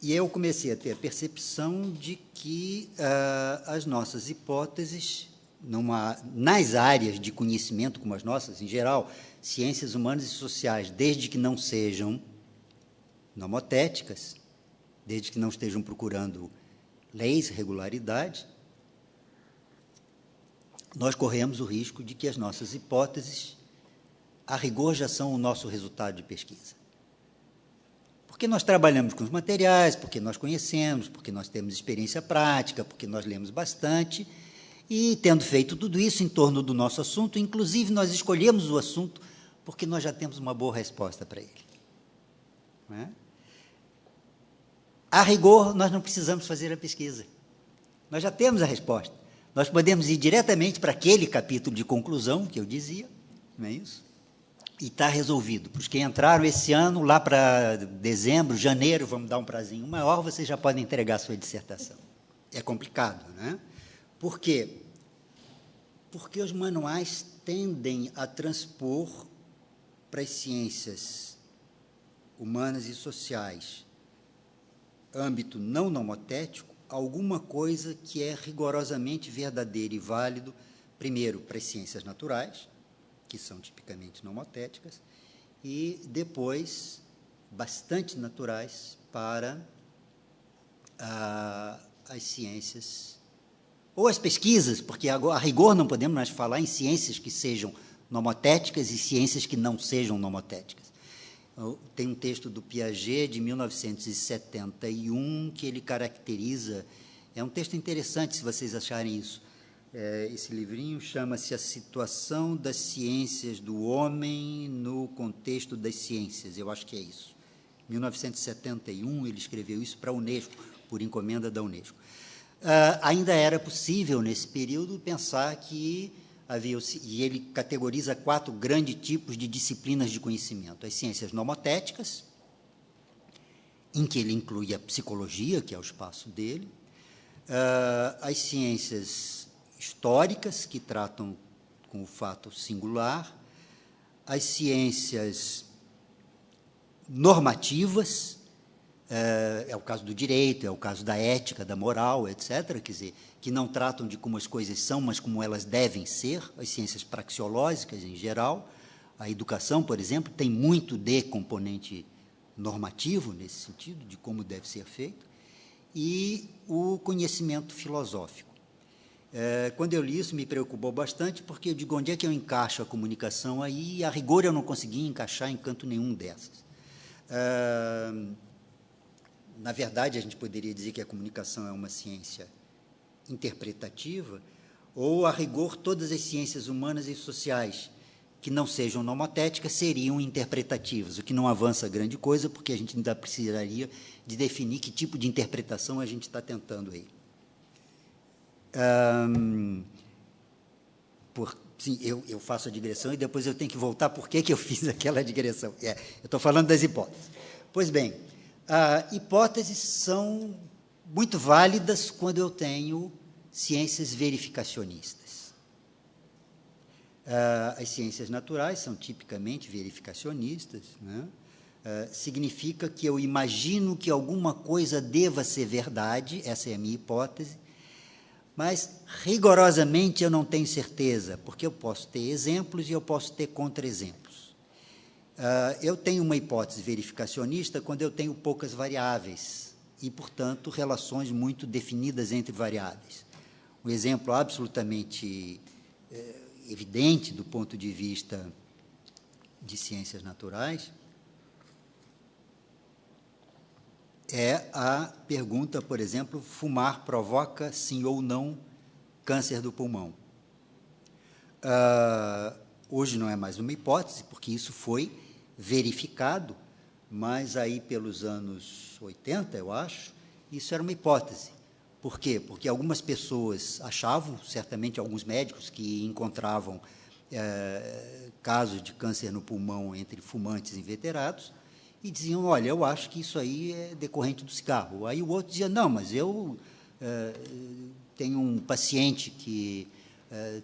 E eu comecei a ter a percepção de que uh, as nossas hipóteses, numa, nas áreas de conhecimento como as nossas, em geral, ciências humanas e sociais, desde que não sejam nomotéticas, desde que não estejam procurando leis, regularidades, nós corremos o risco de que as nossas hipóteses, a rigor, já são o nosso resultado de pesquisa. Porque nós trabalhamos com os materiais, porque nós conhecemos, porque nós temos experiência prática, porque nós lemos bastante, e tendo feito tudo isso em torno do nosso assunto, inclusive nós escolhemos o assunto porque nós já temos uma boa resposta para ele. É? A rigor, nós não precisamos fazer a pesquisa. Nós já temos a resposta. Nós podemos ir diretamente para aquele capítulo de conclusão que eu dizia, não é isso? E está resolvido. Para os que entraram esse ano, lá para dezembro, janeiro, vamos dar um prazinho maior, vocês já podem entregar a sua dissertação. É complicado, né? Por quê? Porque os manuais tendem a transpor para as ciências humanas e sociais, âmbito não nomotético, alguma coisa que é rigorosamente verdadeiro e válido, primeiro, para as ciências naturais, que são tipicamente nomotéticas, e depois, bastante naturais para ah, as ciências, ou as pesquisas, porque a rigor não podemos mais falar em ciências que sejam nomotéticas e ciências que não sejam nomotéticas. Tem um texto do Piaget, de 1971, que ele caracteriza. É um texto interessante, se vocês acharem isso. É, esse livrinho chama-se A Situação das Ciências do Homem no Contexto das Ciências. Eu acho que é isso. 1971, ele escreveu isso para a Unesco, por encomenda da Unesco. Uh, ainda era possível, nesse período, pensar que havia, e ele categoriza quatro grandes tipos de disciplinas de conhecimento: as ciências nomotéticas, em que ele inclui a psicologia, que é o espaço dele, uh, as ciências históricas, que tratam com o fato singular, as ciências normativas, é, é, o caso do direito, é o caso da ética, da moral, etc., quer dizer, que não tratam de como as coisas são, mas como elas devem ser, as ciências praxeológicas em geral. A educação, por exemplo, tem muito de componente normativo nesse sentido, de como deve ser feito, e o conhecimento filosófico. É, quando eu li isso, me preocupou bastante, porque eu digo, onde é que eu encaixo a comunicação aí? E, a rigor, eu não consegui encaixar em canto nenhum dessas. É, na verdade, a gente poderia dizer que a comunicação é uma ciência interpretativa, ou, a rigor, todas as ciências humanas e sociais que não sejam nomotéticas seriam interpretativas, o que não avança grande coisa, porque a gente ainda precisaria de definir que tipo de interpretação a gente está tentando aí. Um, por, sim, eu, eu, faço a digressão e depois eu tenho que voltar por que, eu fiz aquela digressão. É, eu estou falando das hipóteses. Pois bem, uh, hipóteses são muito válidas quando eu tenho ciências verificacionistas. Uh, as ciências naturais são tipicamente verificacionistas, né? uh, significa que eu imagino que alguma coisa deva ser verdade, essa é a minha hipótese, mas rigorosamente eu não tenho certeza, porque eu posso ter exemplos e eu posso ter contra-exemplos. Uh, eu tenho uma hipótese verificacionista quando eu tenho poucas variáveis e, portanto, relações muito definidas entre variáveis. Um exemplo absolutamente eh, evidente do ponto de vista de ciências naturais é a pergunta, por exemplo, fumar provoca sim ou não câncer do pulmão? Uh, hoje não é mais uma hipótese, porque isso foi verificado, mas aí pelos anos 80, eu acho, isso era uma hipótese. Por quê? Porque algumas pessoas achavam, certamente alguns médicos que encontravam é, casos de câncer no pulmão entre fumantes inveterados, e diziam, olha, eu acho que isso aí é decorrente do cigarro. Aí o outro dizia, não, mas eu é, tenho um paciente que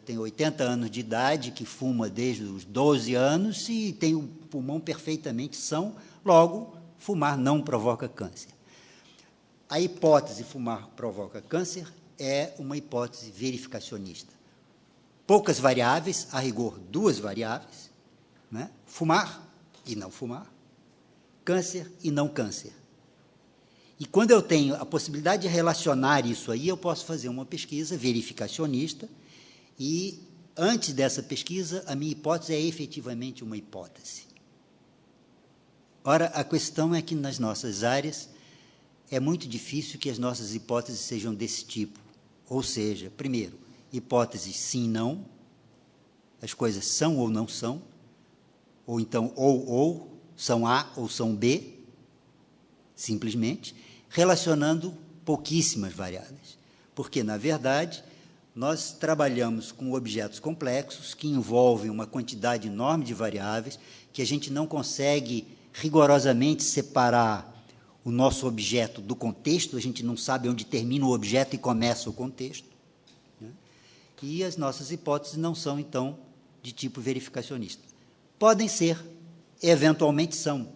tem 80 anos de idade, que fuma desde os 12 anos e tem o pulmão perfeitamente são, logo, fumar não provoca câncer. A hipótese fumar provoca câncer é uma hipótese verificacionista. Poucas variáveis, a rigor, duas variáveis, né? fumar e não fumar, câncer e não câncer. E quando eu tenho a possibilidade de relacionar isso aí, eu posso fazer uma pesquisa verificacionista e, antes dessa pesquisa, a minha hipótese é efetivamente uma hipótese. Ora, a questão é que nas nossas áreas é muito difícil que as nossas hipóteses sejam desse tipo. Ou seja, primeiro, hipóteses sim, não, as coisas são ou não são, ou então ou, ou, são A ou são B, simplesmente, relacionando pouquíssimas variáveis. Porque, na verdade, nós trabalhamos com objetos complexos que envolvem uma quantidade enorme de variáveis que a gente não consegue rigorosamente separar o nosso objeto do contexto, a gente não sabe onde termina o objeto e começa o contexto. Né? E as nossas hipóteses não são, então, de tipo verificacionista. Podem ser, eventualmente são.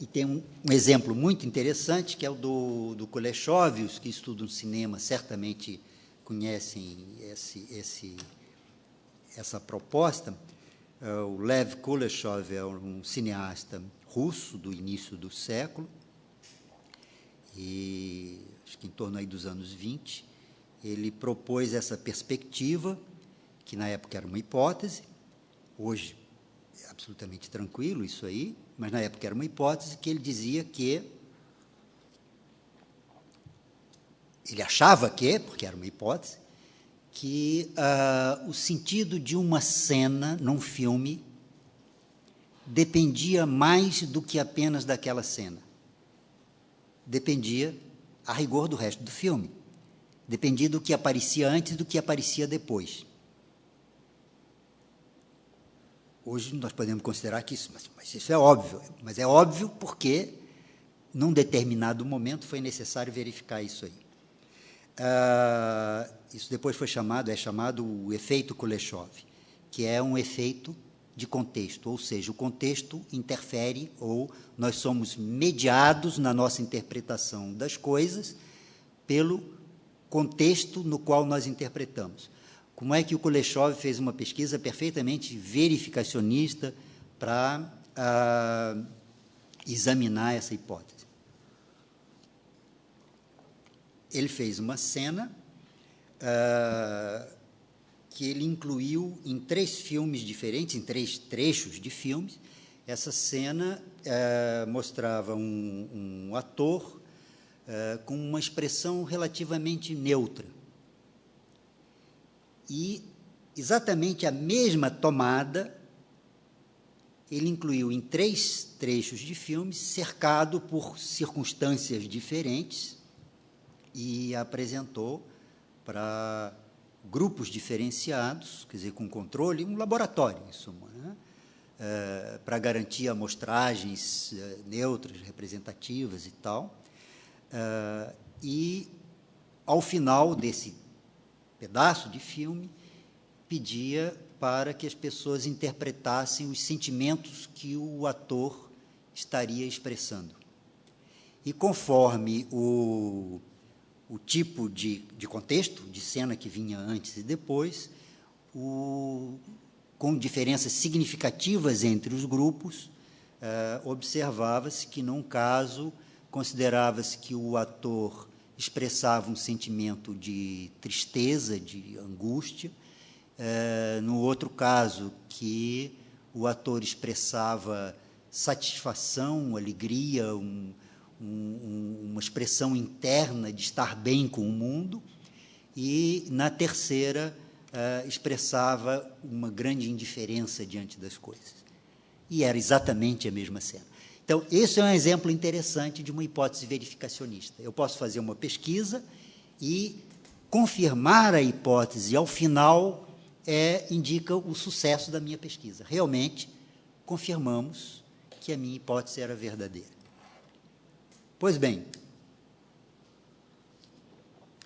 E tem um, um exemplo muito interessante, que é o do, do os que estudam cinema certamente conhecem esse, esse, essa proposta. Uh, o Lev Kuleshov é um cineasta russo do início do século, e acho que em torno aí dos anos 20, ele propôs essa perspectiva, que na época era uma hipótese, hoje absolutamente tranquilo isso aí, mas na época era uma hipótese que ele dizia que ele achava que, porque era uma hipótese, que uh, o sentido de uma cena num filme dependia mais do que apenas daquela cena. Dependia, a rigor, do resto do filme. Dependia do que aparecia antes do que aparecia depois. Hoje nós podemos considerar que isso, mas, mas isso é óbvio, mas é óbvio porque num determinado momento foi necessário verificar isso aí. Uh, isso depois foi chamado, é chamado o efeito Kuleshov, que é um efeito de contexto, ou seja, o contexto interfere ou nós somos mediados na nossa interpretação das coisas pelo contexto no qual nós interpretamos. Como é que o Kuleshov fez uma pesquisa perfeitamente verificacionista para ah, examinar essa hipótese? Ele fez uma cena ah, que ele incluiu em três filmes diferentes, em três trechos de filmes. Essa cena eh, mostrava um, um ator eh, com uma expressão relativamente neutra. E exatamente a mesma tomada ele incluiu em três trechos de filmes, cercado por circunstâncias diferentes, e apresentou para grupos diferenciados, quer dizer, com controle, um laboratório, em suma, né? é, para garantir amostragens é, neutras, representativas e tal. É, e, ao final desse pedaço de filme, pedia para que as pessoas interpretassem os sentimentos que o ator estaria expressando. E conforme o o tipo de, de contexto, de cena que vinha antes e depois, o, com diferenças significativas entre os grupos, eh, observava-se que, num caso, considerava-se que o ator expressava um sentimento de tristeza, de angústia, eh, no outro caso, que o ator expressava satisfação, alegria, um, um, uma expressão interna de estar bem com o mundo, e na terceira uh, expressava uma grande indiferença diante das coisas. E era exatamente a mesma cena. Então, esse é um exemplo interessante de uma hipótese verificacionista. Eu posso fazer uma pesquisa e confirmar a hipótese, ao final é, indica o sucesso da minha pesquisa. Realmente, confirmamos que a minha hipótese era verdadeira. Pois bem,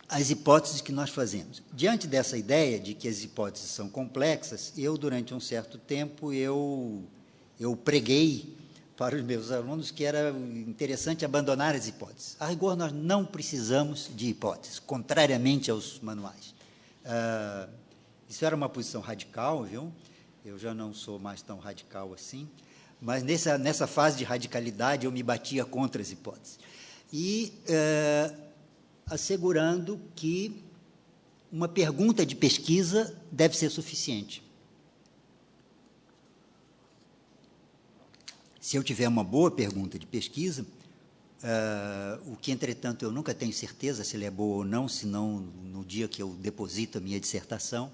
as hipóteses que nós fazemos. Diante dessa ideia de que as hipóteses são complexas, eu, durante um certo tempo, eu, eu preguei para os meus alunos que era interessante abandonar as hipóteses. A rigor, nós não precisamos de hipóteses, contrariamente aos manuais. Ah, isso era uma posição radical, viu? Eu já não sou mais tão radical assim mas nessa, nessa fase de radicalidade eu me batia contra as hipóteses. E é, assegurando que uma pergunta de pesquisa deve ser suficiente. Se eu tiver uma boa pergunta de pesquisa, uh, o que, entretanto, eu nunca tenho certeza se ela é boa ou não, senão no dia que eu deposito a minha dissertação,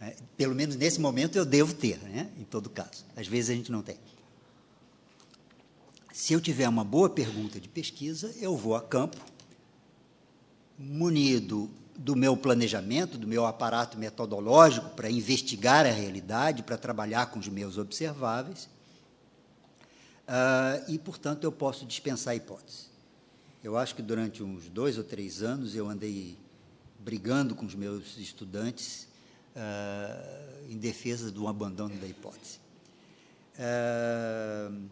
uh, pelo menos nesse momento eu devo ter, né, em todo caso. Às vezes a gente não tem. Se eu tiver uma boa pergunta de pesquisa, eu vou a campo, munido do meu planejamento, do meu aparato metodológico para investigar a realidade, para trabalhar com os meus observáveis, uh, e, portanto, eu posso dispensar a hipótese. Eu acho que durante uns dois ou três anos eu andei brigando com os meus estudantes uh, em defesa do abandono da hipótese. Uh,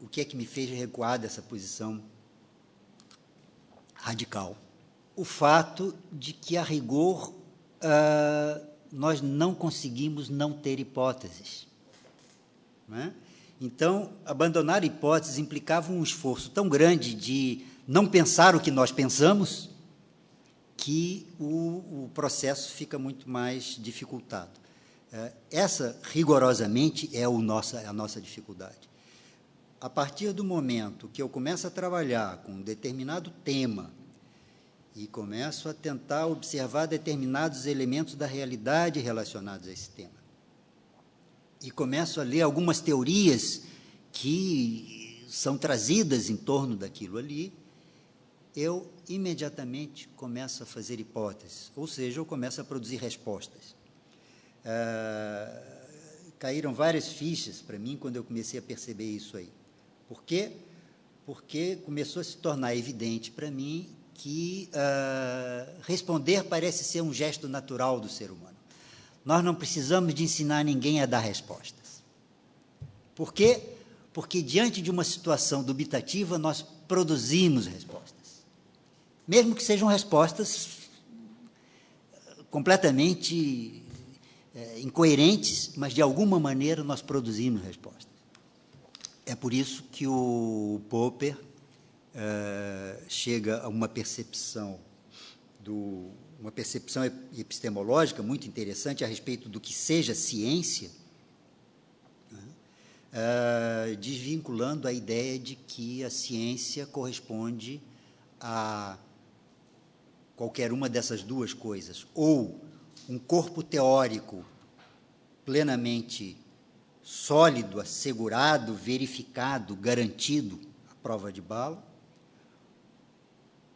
o que é que me fez recuar dessa posição radical? O fato de que, a rigor, uh, nós não conseguimos não ter hipóteses. Não é? Então, abandonar hipóteses implicava um esforço tão grande de não pensar o que nós pensamos, que o, o processo fica muito mais dificultado. Uh, essa, rigorosamente, é nossa, a nossa dificuldade a partir do momento que eu começo a trabalhar com um determinado tema e começo a tentar observar determinados elementos da realidade relacionados a esse tema, e começo a ler algumas teorias que são trazidas em torno daquilo ali, eu imediatamente começo a fazer hipóteses, ou seja, eu começo a produzir respostas. Ah, caíram várias fichas para mim quando eu comecei a perceber isso aí. Por quê? Porque começou a se tornar evidente para mim que uh, responder parece ser um gesto natural do ser humano. Nós não precisamos de ensinar ninguém a dar respostas. Por quê? Porque, diante de uma situação dubitativa, nós produzimos respostas. Mesmo que sejam respostas completamente é, incoerentes, mas, de alguma maneira, nós produzimos respostas. É por isso que o Popper é, chega a uma percepção do uma percepção epistemológica muito interessante a respeito do que seja ciência, né, uh, desvinculando a ideia de que a ciência corresponde a qualquer uma dessas duas coisas, ou um corpo teórico plenamente sólido, assegurado, verificado, garantido, a prova de bala,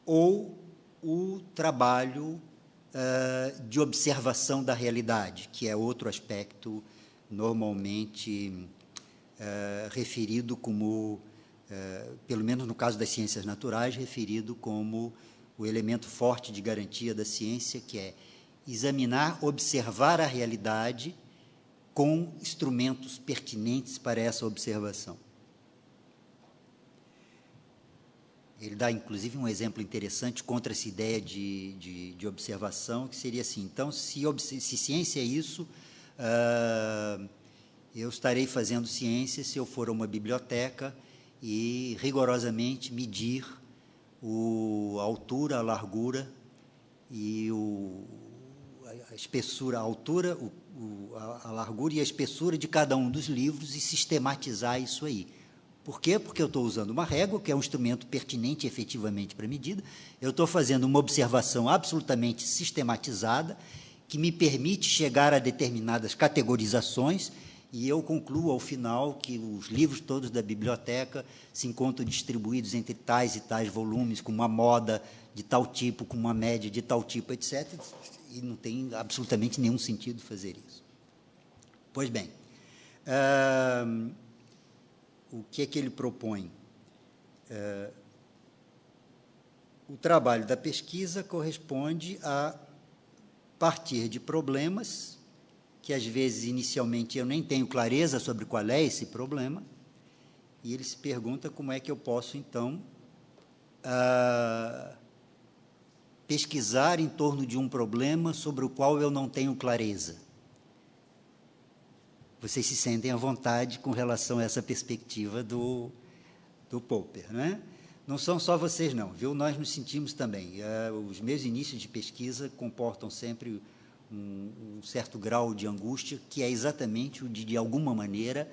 ou o trabalho de observação da realidade, que é outro aspecto normalmente referido como, pelo menos no caso das ciências naturais, referido como o elemento forte de garantia da ciência, que é examinar, observar a realidade com instrumentos pertinentes para essa observação. Ele dá, inclusive, um exemplo interessante contra essa ideia de, de, de observação, que seria assim: então, se, se ciência é isso, uh, eu estarei fazendo ciência se eu for a uma biblioteca e rigorosamente medir o, a altura, a largura e o, a espessura, a altura, o, a, a largura e a espessura de cada um dos livros e sistematizar isso aí. Por quê? Porque eu estou usando uma régua, que é um instrumento pertinente efetivamente para a medida, eu estou fazendo uma observação absolutamente sistematizada, que me permite chegar a determinadas categorizações, e eu concluo ao final que os livros todos da biblioteca se encontram distribuídos entre tais e tais volumes, com uma moda de tal tipo, com uma média de tal tipo, etc. E não tem absolutamente nenhum sentido fazer isso. Pois bem, o que é que ele propõe? É, o trabalho da pesquisa corresponde a partir de problemas que às vezes inicialmente eu nem tenho clareza sobre qual é esse problema, e ele se pergunta como é que eu posso então pesquisar em torno de um problema sobre o qual eu não tenho clareza vocês se sentem à vontade com relação a essa perspectiva do, do Popper. Não, é? não são só vocês, não, viu? Nós nos sentimos também. Uh, os meus inícios de pesquisa comportam sempre um, um, certo grau de angústia, que é exatamente o de, de alguma maneira,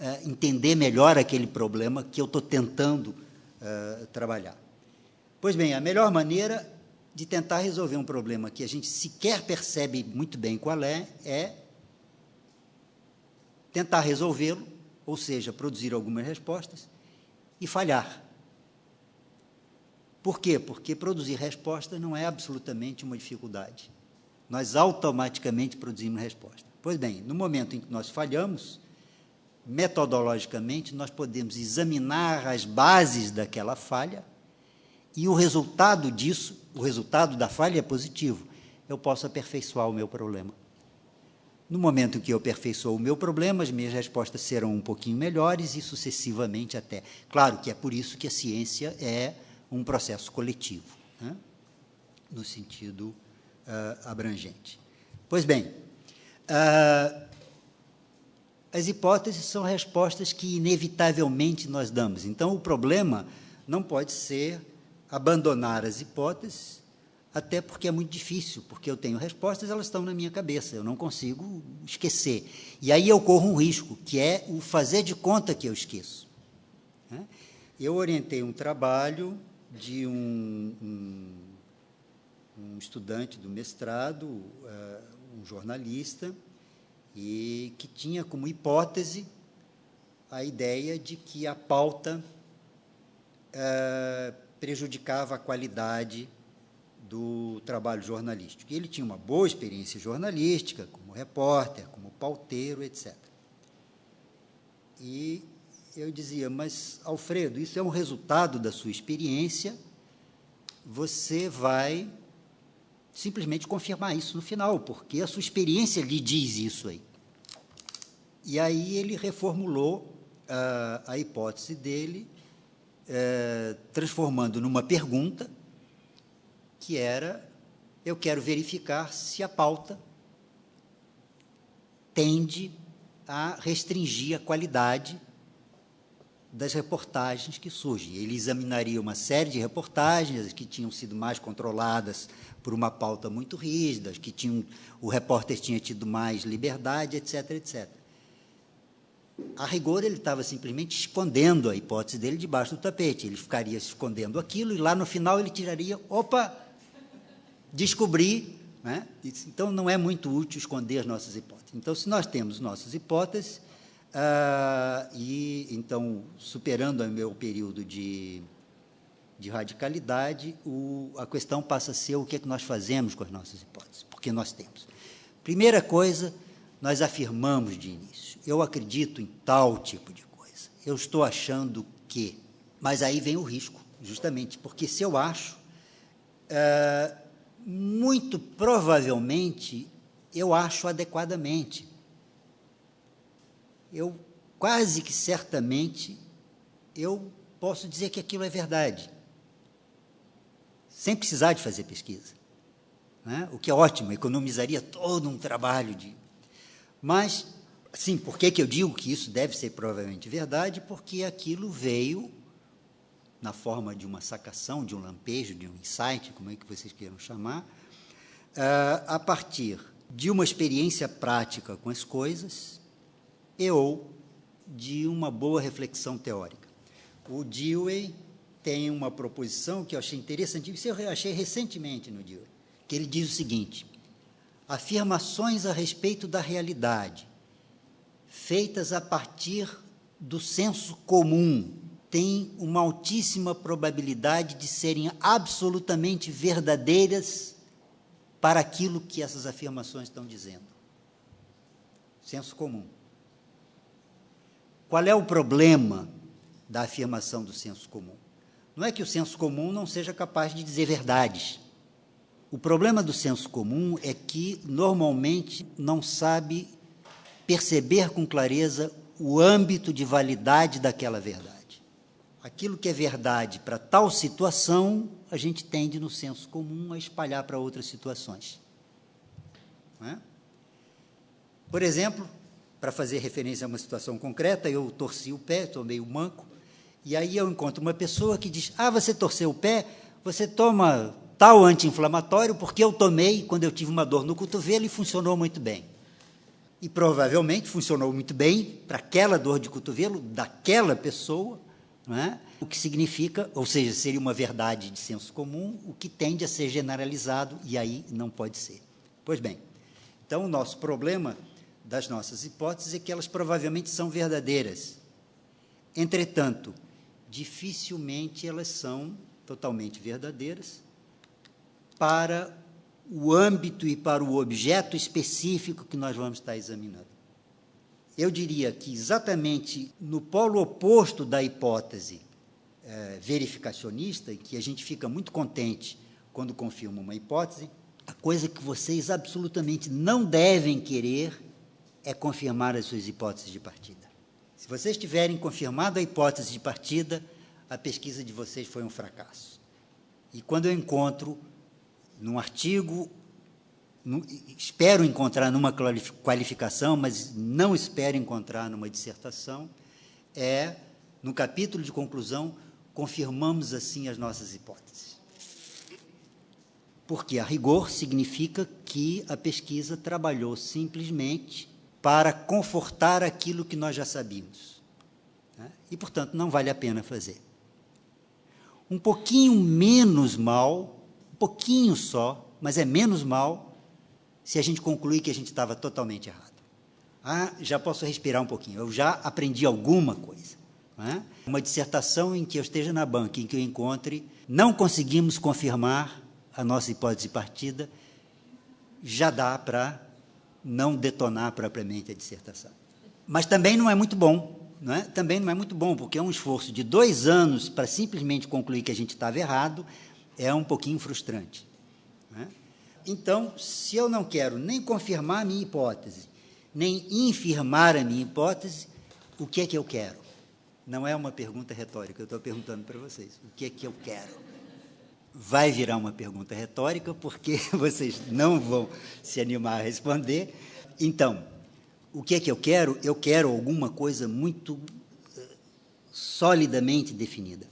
uh, entender melhor aquele problema que eu estou tentando uh, trabalhar. Pois bem, a melhor maneira de tentar resolver um problema que a gente sequer percebe muito bem qual é, é tentar resolvê-lo, ou seja, produzir algumas respostas, e falhar. Por quê? Porque produzir respostas não é absolutamente uma dificuldade. Nós automaticamente produzimos resposta. Pois bem, no momento em que nós falhamos, metodologicamente, nós podemos examinar as bases daquela falha e o resultado disso, o resultado da falha é positivo. Eu posso aperfeiçoar o meu problema. No momento em que eu aperfeiçoo o meu problema, as minhas respostas serão um pouquinho melhores e sucessivamente até. Claro que é por isso que a ciência é um processo coletivo, né? no sentido uh, abrangente. Pois bem, uh, as hipóteses são respostas que inevitavelmente nós damos. Então, o problema não pode ser abandonar as hipóteses até porque é muito difícil, porque eu tenho respostas, elas estão na minha cabeça, eu não consigo esquecer. E aí eu corro um risco, que é o fazer de conta que eu esqueço. Né? Eu orientei um trabalho de um, um, um estudante do mestrado, uh, um jornalista, e que tinha como hipótese a ideia de que a pauta uh, prejudicava a qualidade do trabalho jornalístico. Ele tinha uma boa experiência jornalística, como repórter, como pauteiro, etc. E eu dizia, mas, Alfredo, isso é um resultado da sua experiência, você vai simplesmente confirmar isso no final, porque a sua experiência lhe diz isso aí. E aí ele reformulou a, a hipótese dele, é, transformando numa pergunta, que era: eu quero verificar se a pauta tende a restringir a qualidade das reportagens que surgem. Ele examinaria uma série de reportagens que tinham sido mais controladas por uma pauta muito rígida, que tinham, o repórter tinha tido mais liberdade, etc., etc. A rigor, ele estava simplesmente escondendo a hipótese dele debaixo do tapete. Ele ficaria escondendo aquilo e lá no final ele tiraria, opa, descobri. Né? Então, não é muito útil esconder as nossas hipóteses. Então, se nós temos nossas hipóteses, ah, e então, superando o meu período de, de radicalidade, o, a questão passa a ser o que, é que nós fazemos com as nossas hipóteses, porque nós temos. Primeira coisa, nós afirmamos de início, eu acredito em tal tipo de coisa, eu estou achando que. Mas aí vem o risco, justamente, porque se eu acho, ah, muito provavelmente eu acho adequadamente eu quase que certamente eu posso dizer que aquilo é verdade, sem precisar de fazer pesquisa. Né? O que é ótimo, economizaria todo um trabalho de. Mas, sim, por que, que eu digo que isso deve ser provavelmente verdade? Porque aquilo veio na forma de uma sacação, de um lampejo, de um insight, como é que vocês queiram chamar, uh, a partir de uma experiência prática com as coisas, e ou de uma boa reflexão teórica. O Dewey tem uma proposição que eu achei interessante, isso eu achei recentemente no Dewey, que ele diz o seguinte: afirmações a respeito da realidade, feitas a partir do senso comum, têm uma altíssima probabilidade de serem absolutamente verdadeiras para aquilo que essas afirmações estão dizendo. Senso comum. Qual é o problema da afirmação do senso comum? Não é que o senso comum não seja capaz de dizer verdades. O problema do senso comum é que, normalmente, não sabe perceber com clareza o âmbito de validade daquela verdade. Aquilo que é verdade para tal situação, a gente tende, no senso comum, a espalhar para outras situações. É? Por exemplo, para fazer referência a uma situação concreta, eu torci o pé, tomei o manco, e aí eu encontro uma pessoa que diz: Ah, você torceu o pé, você toma tal anti-inflamatório, porque eu tomei quando eu tive uma dor no cotovelo e funcionou muito bem. E provavelmente funcionou muito bem para aquela dor de cotovelo daquela pessoa, é? o que significa, ou seja, seria uma verdade de senso comum, o que tende a ser generalizado, e aí não pode ser. Pois bem, então o nosso problema das nossas hipóteses é que elas provavelmente são verdadeiras. Entretanto, dificilmente elas são totalmente verdadeiras para o âmbito e para o objeto específico que nós vamos estar examinando. Eu diria que exatamente no polo oposto da hipótese é, verificacionista, que a gente fica muito contente quando confirma uma hipótese, a coisa que vocês absolutamente não devem querer é confirmar as suas hipóteses de partida. Se vocês tiverem confirmado a hipótese de partida, a pesquisa de vocês foi um fracasso. E quando eu encontro num artigo, espero encontrar numa qualificação, mas não espero encontrar numa dissertação, é no capítulo de conclusão, confirmamos assim as nossas hipóteses. Porque a rigor significa que a pesquisa trabalhou simplesmente para confortar aquilo que nós já sabíamos. Né? E, portanto, não vale a pena fazer. Um pouquinho menos mal, um pouquinho só, mas é menos mal, se a gente concluir que a gente estava totalmente errado. Ah, já posso respirar um pouquinho, eu já aprendi alguma coisa. É? Uma dissertação em que eu esteja na banca, em que eu encontre, não conseguimos confirmar a nossa hipótese partida, já dá para não detonar propriamente a dissertação. Mas também não é muito bom, não é? Também não é muito bom, porque é um esforço de dois anos para simplesmente concluir que a gente estava errado, é um pouquinho frustrante. Então, se eu não quero nem confirmar a minha hipótese, nem infirmar a minha hipótese, o que é que eu quero? Não é uma pergunta retórica, eu estou perguntando para vocês. O que é que eu quero? Vai virar uma pergunta retórica, porque vocês não vão se animar a responder. Então, o que é que eu quero? Eu quero alguma coisa muito eh, solidamente definida.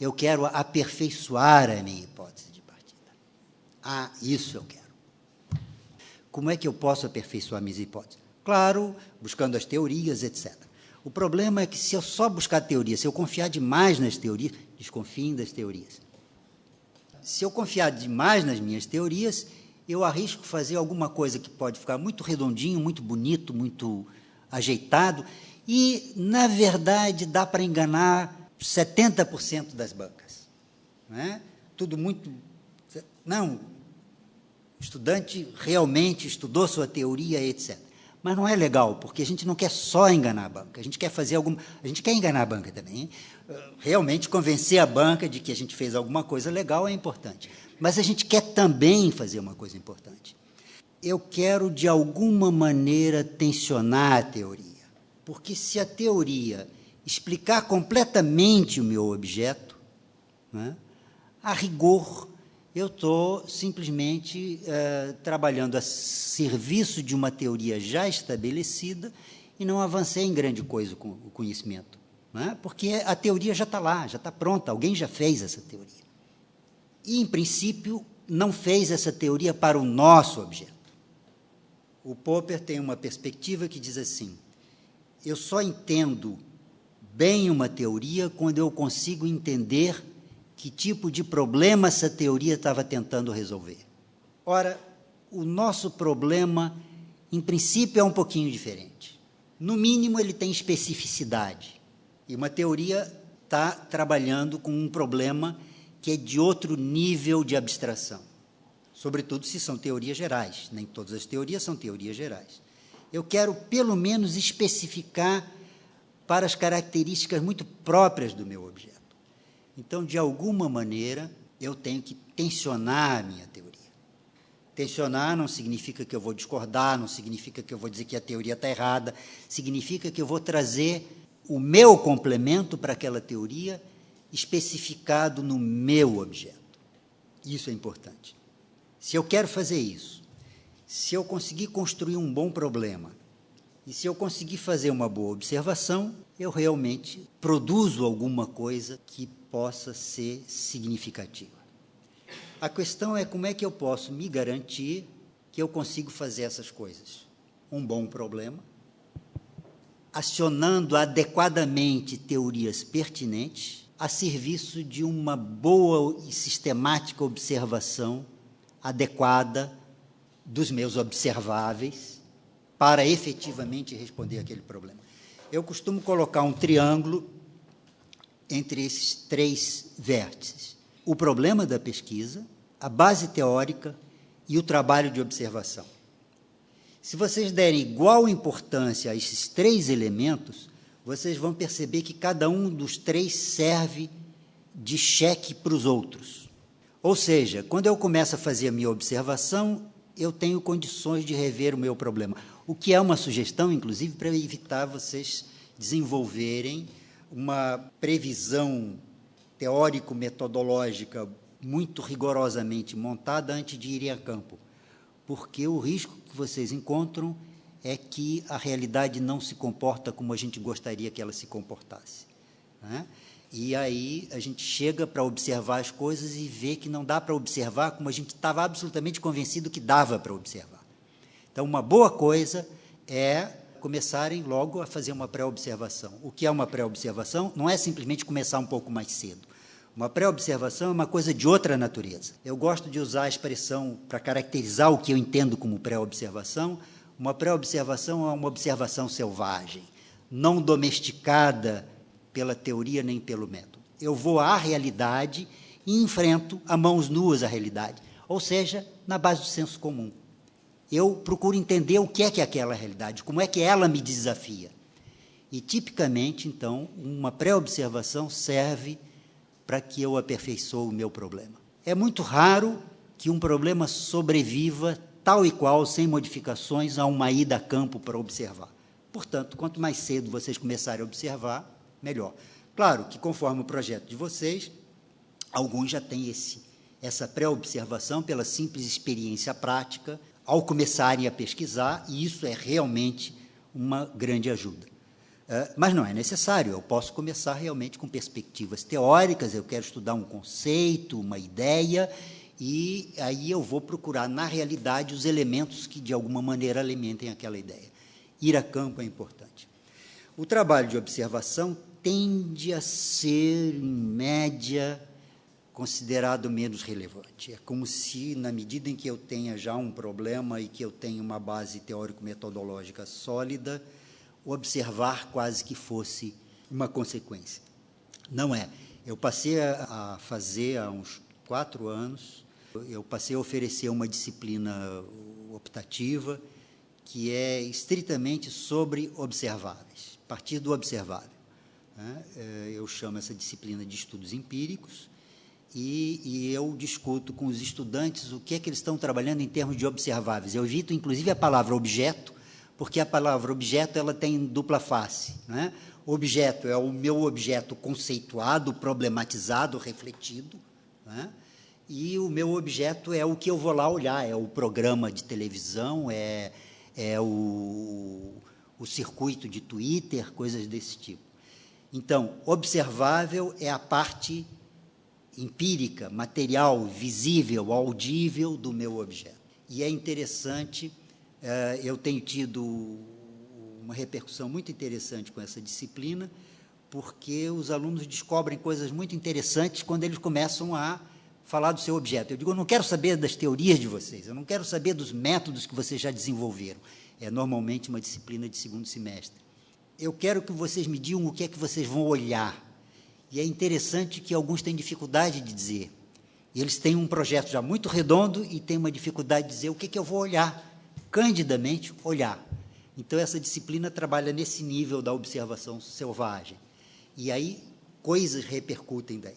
Eu quero aperfeiçoar a minha hipótese de partida. Ah, isso eu quero. Como é que eu posso aperfeiçoar minhas hipóteses? Claro, buscando as teorias, etc. O problema é que se eu só buscar teoria, se eu confiar demais nas teorias, desconfiem das teorias. Se eu confiar demais nas minhas teorias, eu arrisco fazer alguma coisa que pode ficar muito redondinho, muito bonito, muito ajeitado, e, na verdade, dá para enganar 70% das bancas. Não é? Tudo muito. Não, estudante realmente estudou sua teoria, etc. Mas não é legal, porque a gente não quer só enganar a banca, a gente quer fazer alguma. A gente quer enganar a banca também. Realmente convencer a banca de que a gente fez alguma coisa legal é importante. Mas a gente quer também fazer uma coisa importante. Eu quero, de alguma maneira, tensionar a teoria. Porque se a teoria explicar completamente o meu objeto, né, a rigor, eu estou simplesmente uh, trabalhando a serviço de uma teoria já estabelecida e não avancei em grande coisa com o conhecimento. Né? Porque a teoria já está lá, já está pronta, alguém já fez essa teoria e, em princípio, não fez essa teoria para o nosso objeto. O Popper tem uma perspectiva que diz assim: eu só entendo bem uma teoria quando eu consigo entender que tipo de problema essa teoria estava tentando resolver. Ora, o nosso problema, em princípio, é um pouquinho diferente. No mínimo, ele tem especificidade. E uma teoria está trabalhando com um problema que é de outro nível de abstração. Sobretudo se são teorias gerais. Nem todas as teorias são teorias gerais. Eu quero, pelo menos, especificar para as características muito próprias do meu objeto. Então, de alguma maneira, eu tenho que tensionar a minha teoria. Tensionar não significa que eu vou discordar, não significa que eu vou dizer que a teoria está errada, significa que eu vou trazer o meu complemento para aquela teoria especificado no meu objeto. Isso é importante. Se eu quero fazer isso, se eu conseguir construir um bom problema, e se eu conseguir fazer uma boa observação, eu realmente produzo alguma coisa que possa ser significativa. A questão é como é que eu posso me garantir que eu consigo fazer essas coisas. Um bom problema, acionando adequadamente teorias pertinentes, a serviço de uma boa e sistemática observação adequada dos meus observáveis para efetivamente responder aquele problema. Eu costumo colocar um triângulo entre esses três vértices: o problema da pesquisa, a base teórica e o trabalho de observação. Se vocês derem igual importância a esses três elementos, vocês vão perceber que cada um dos três serve de cheque para os outros. Ou seja, quando eu começo a fazer a minha observação, eu tenho condições de rever o meu problema. O que é uma sugestão, inclusive, para evitar vocês desenvolverem uma previsão teórico-metodológica muito rigorosamente montada antes de irem a campo. Porque o risco que vocês encontram é que a realidade não se comporta como a gente gostaria que ela se comportasse. Né? E aí a gente chega para observar as coisas e vê que não dá para observar como a gente estava absolutamente convencido que dava para observar. Então, uma boa coisa é começarem logo a fazer uma pré-observação. O que é uma pré-observação? Não é simplesmente começar um pouco mais cedo. Uma pré-observação é uma coisa de outra natureza. Eu gosto de usar a expressão para caracterizar o que eu entendo como pré-observação, uma pré-observação é uma observação selvagem, não domesticada pela teoria nem pelo método. Eu vou à realidade e enfrento a mãos nuas a realidade, ou seja, na base do senso comum. Eu procuro entender o que é que é aquela realidade, como é que ela me desafia. E, tipicamente, então, uma pré-observação serve para que eu aperfeiçoe o meu problema. É muito raro que um problema sobreviva tal e qual, sem modificações, a uma ida a campo para observar. Portanto, quanto mais cedo vocês começarem a observar, melhor. Claro que, conforme o projeto de vocês, alguns já têm esse, essa pré-observação pela simples experiência prática, ao começarem a pesquisar, e isso é realmente uma grande ajuda. Uh, mas não é necessário, eu posso começar realmente com perspectivas teóricas, eu quero estudar um conceito, uma ideia, e aí eu vou procurar, na realidade, os elementos que, de alguma maneira, alimentem aquela ideia. Ir a campo é importante. O trabalho de observação tende a ser, em média, considerado menos relevante. É como se, na medida em que eu tenha já um problema e que eu tenha uma base teórico-metodológica sólida, observar quase que fosse uma consequência. Não é. Eu passei a fazer há uns quatro anos eu passei a oferecer uma disciplina optativa que é estritamente sobre observáveis, a partir do observável. Né? É, eu chamo essa disciplina de estudos empíricos e, e, eu discuto com os estudantes o que é que eles estão trabalhando em termos de observáveis. Eu evito, inclusive, a palavra objeto, porque a palavra objeto ela tem dupla face. Né? Objeto é o meu objeto conceituado, problematizado, refletido. Né? e o meu objeto é o que eu vou lá olhar, é o programa de televisão, é, é o, o circuito de Twitter, coisas desse tipo. Então, observável é a parte empírica, material, visível, audível do meu objeto. E é interessante, eh, eu tenho tido uma repercussão muito interessante com essa disciplina, porque os alunos descobrem coisas muito interessantes quando eles começam a falar do seu objeto. Eu digo, eu não quero saber das teorias de vocês, eu não quero saber dos métodos que vocês já desenvolveram. É normalmente uma disciplina de segundo semestre. Eu quero que vocês me digam o que é que vocês vão olhar. E é interessante que alguns têm dificuldade de dizer. Eles têm um projeto já muito redondo e têm uma dificuldade de dizer o que, é que eu vou olhar. Candidamente, olhar. Então, essa disciplina trabalha nesse nível da observação selvagem. E aí, coisas repercutem daí.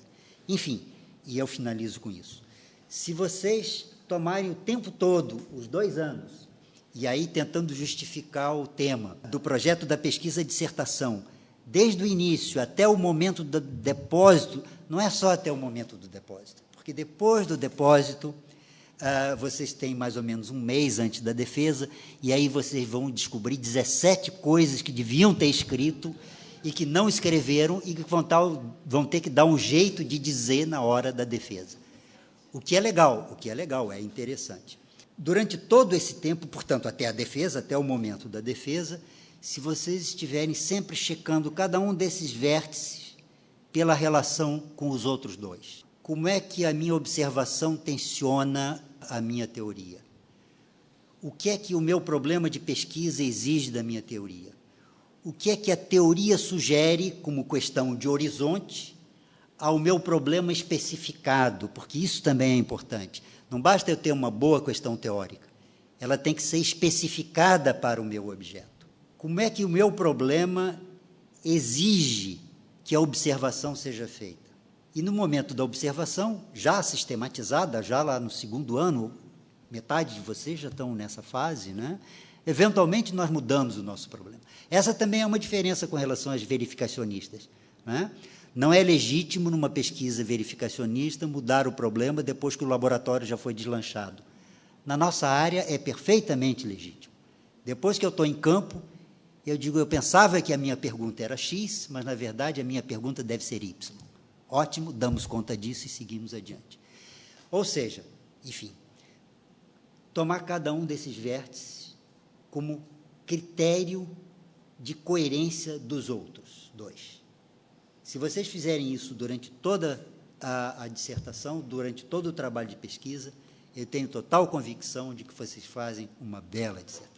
Enfim, e eu finalizo com isso. Se vocês tomarem o tempo todo, os dois anos, e aí tentando justificar o tema do projeto da pesquisa dissertação, desde o início até o momento do depósito, não é só até o momento do depósito, porque depois do depósito, uh, vocês têm mais ou menos um mês antes da defesa, e aí vocês vão descobrir 17 coisas que deviam ter escrito e que não escreveram e que vão, vão ter que dar um jeito de dizer na hora da defesa. O que é legal, o que é legal, é interessante. Durante todo esse tempo, portanto, até a defesa, até o momento da defesa, se vocês estiverem sempre checando cada um desses vértices pela relação com os outros dois. Como é que a minha observação tensiona a minha teoria? O que é que o meu problema de pesquisa exige da minha teoria? o que é que a teoria sugere como questão de horizonte ao meu problema especificado, porque isso também é importante. Não basta eu ter uma boa questão teórica, ela tem que ser especificada para o meu objeto. Como é que o meu problema exige que a observação seja feita? E no momento da observação, já sistematizada, já lá no segundo ano, metade de vocês já estão nessa fase, né? Eventualmente, nós mudamos o nosso problema. Essa também é uma diferença com relação às verificacionistas. Né? Não é legítimo, numa pesquisa verificacionista, mudar o problema depois que o laboratório já foi deslanchado. Na nossa área, é perfeitamente legítimo. Depois que eu estou em campo, eu digo, eu pensava que a minha pergunta era X, mas, na verdade, a minha pergunta deve ser Y. Ótimo, damos conta disso e seguimos adiante. Ou seja, enfim, tomar cada um desses vértices como critério de coerência dos outros dois. Se vocês fizerem isso durante toda a, a, dissertação, durante todo o trabalho de pesquisa, eu tenho total convicção de que vocês fazem uma bela dissertação.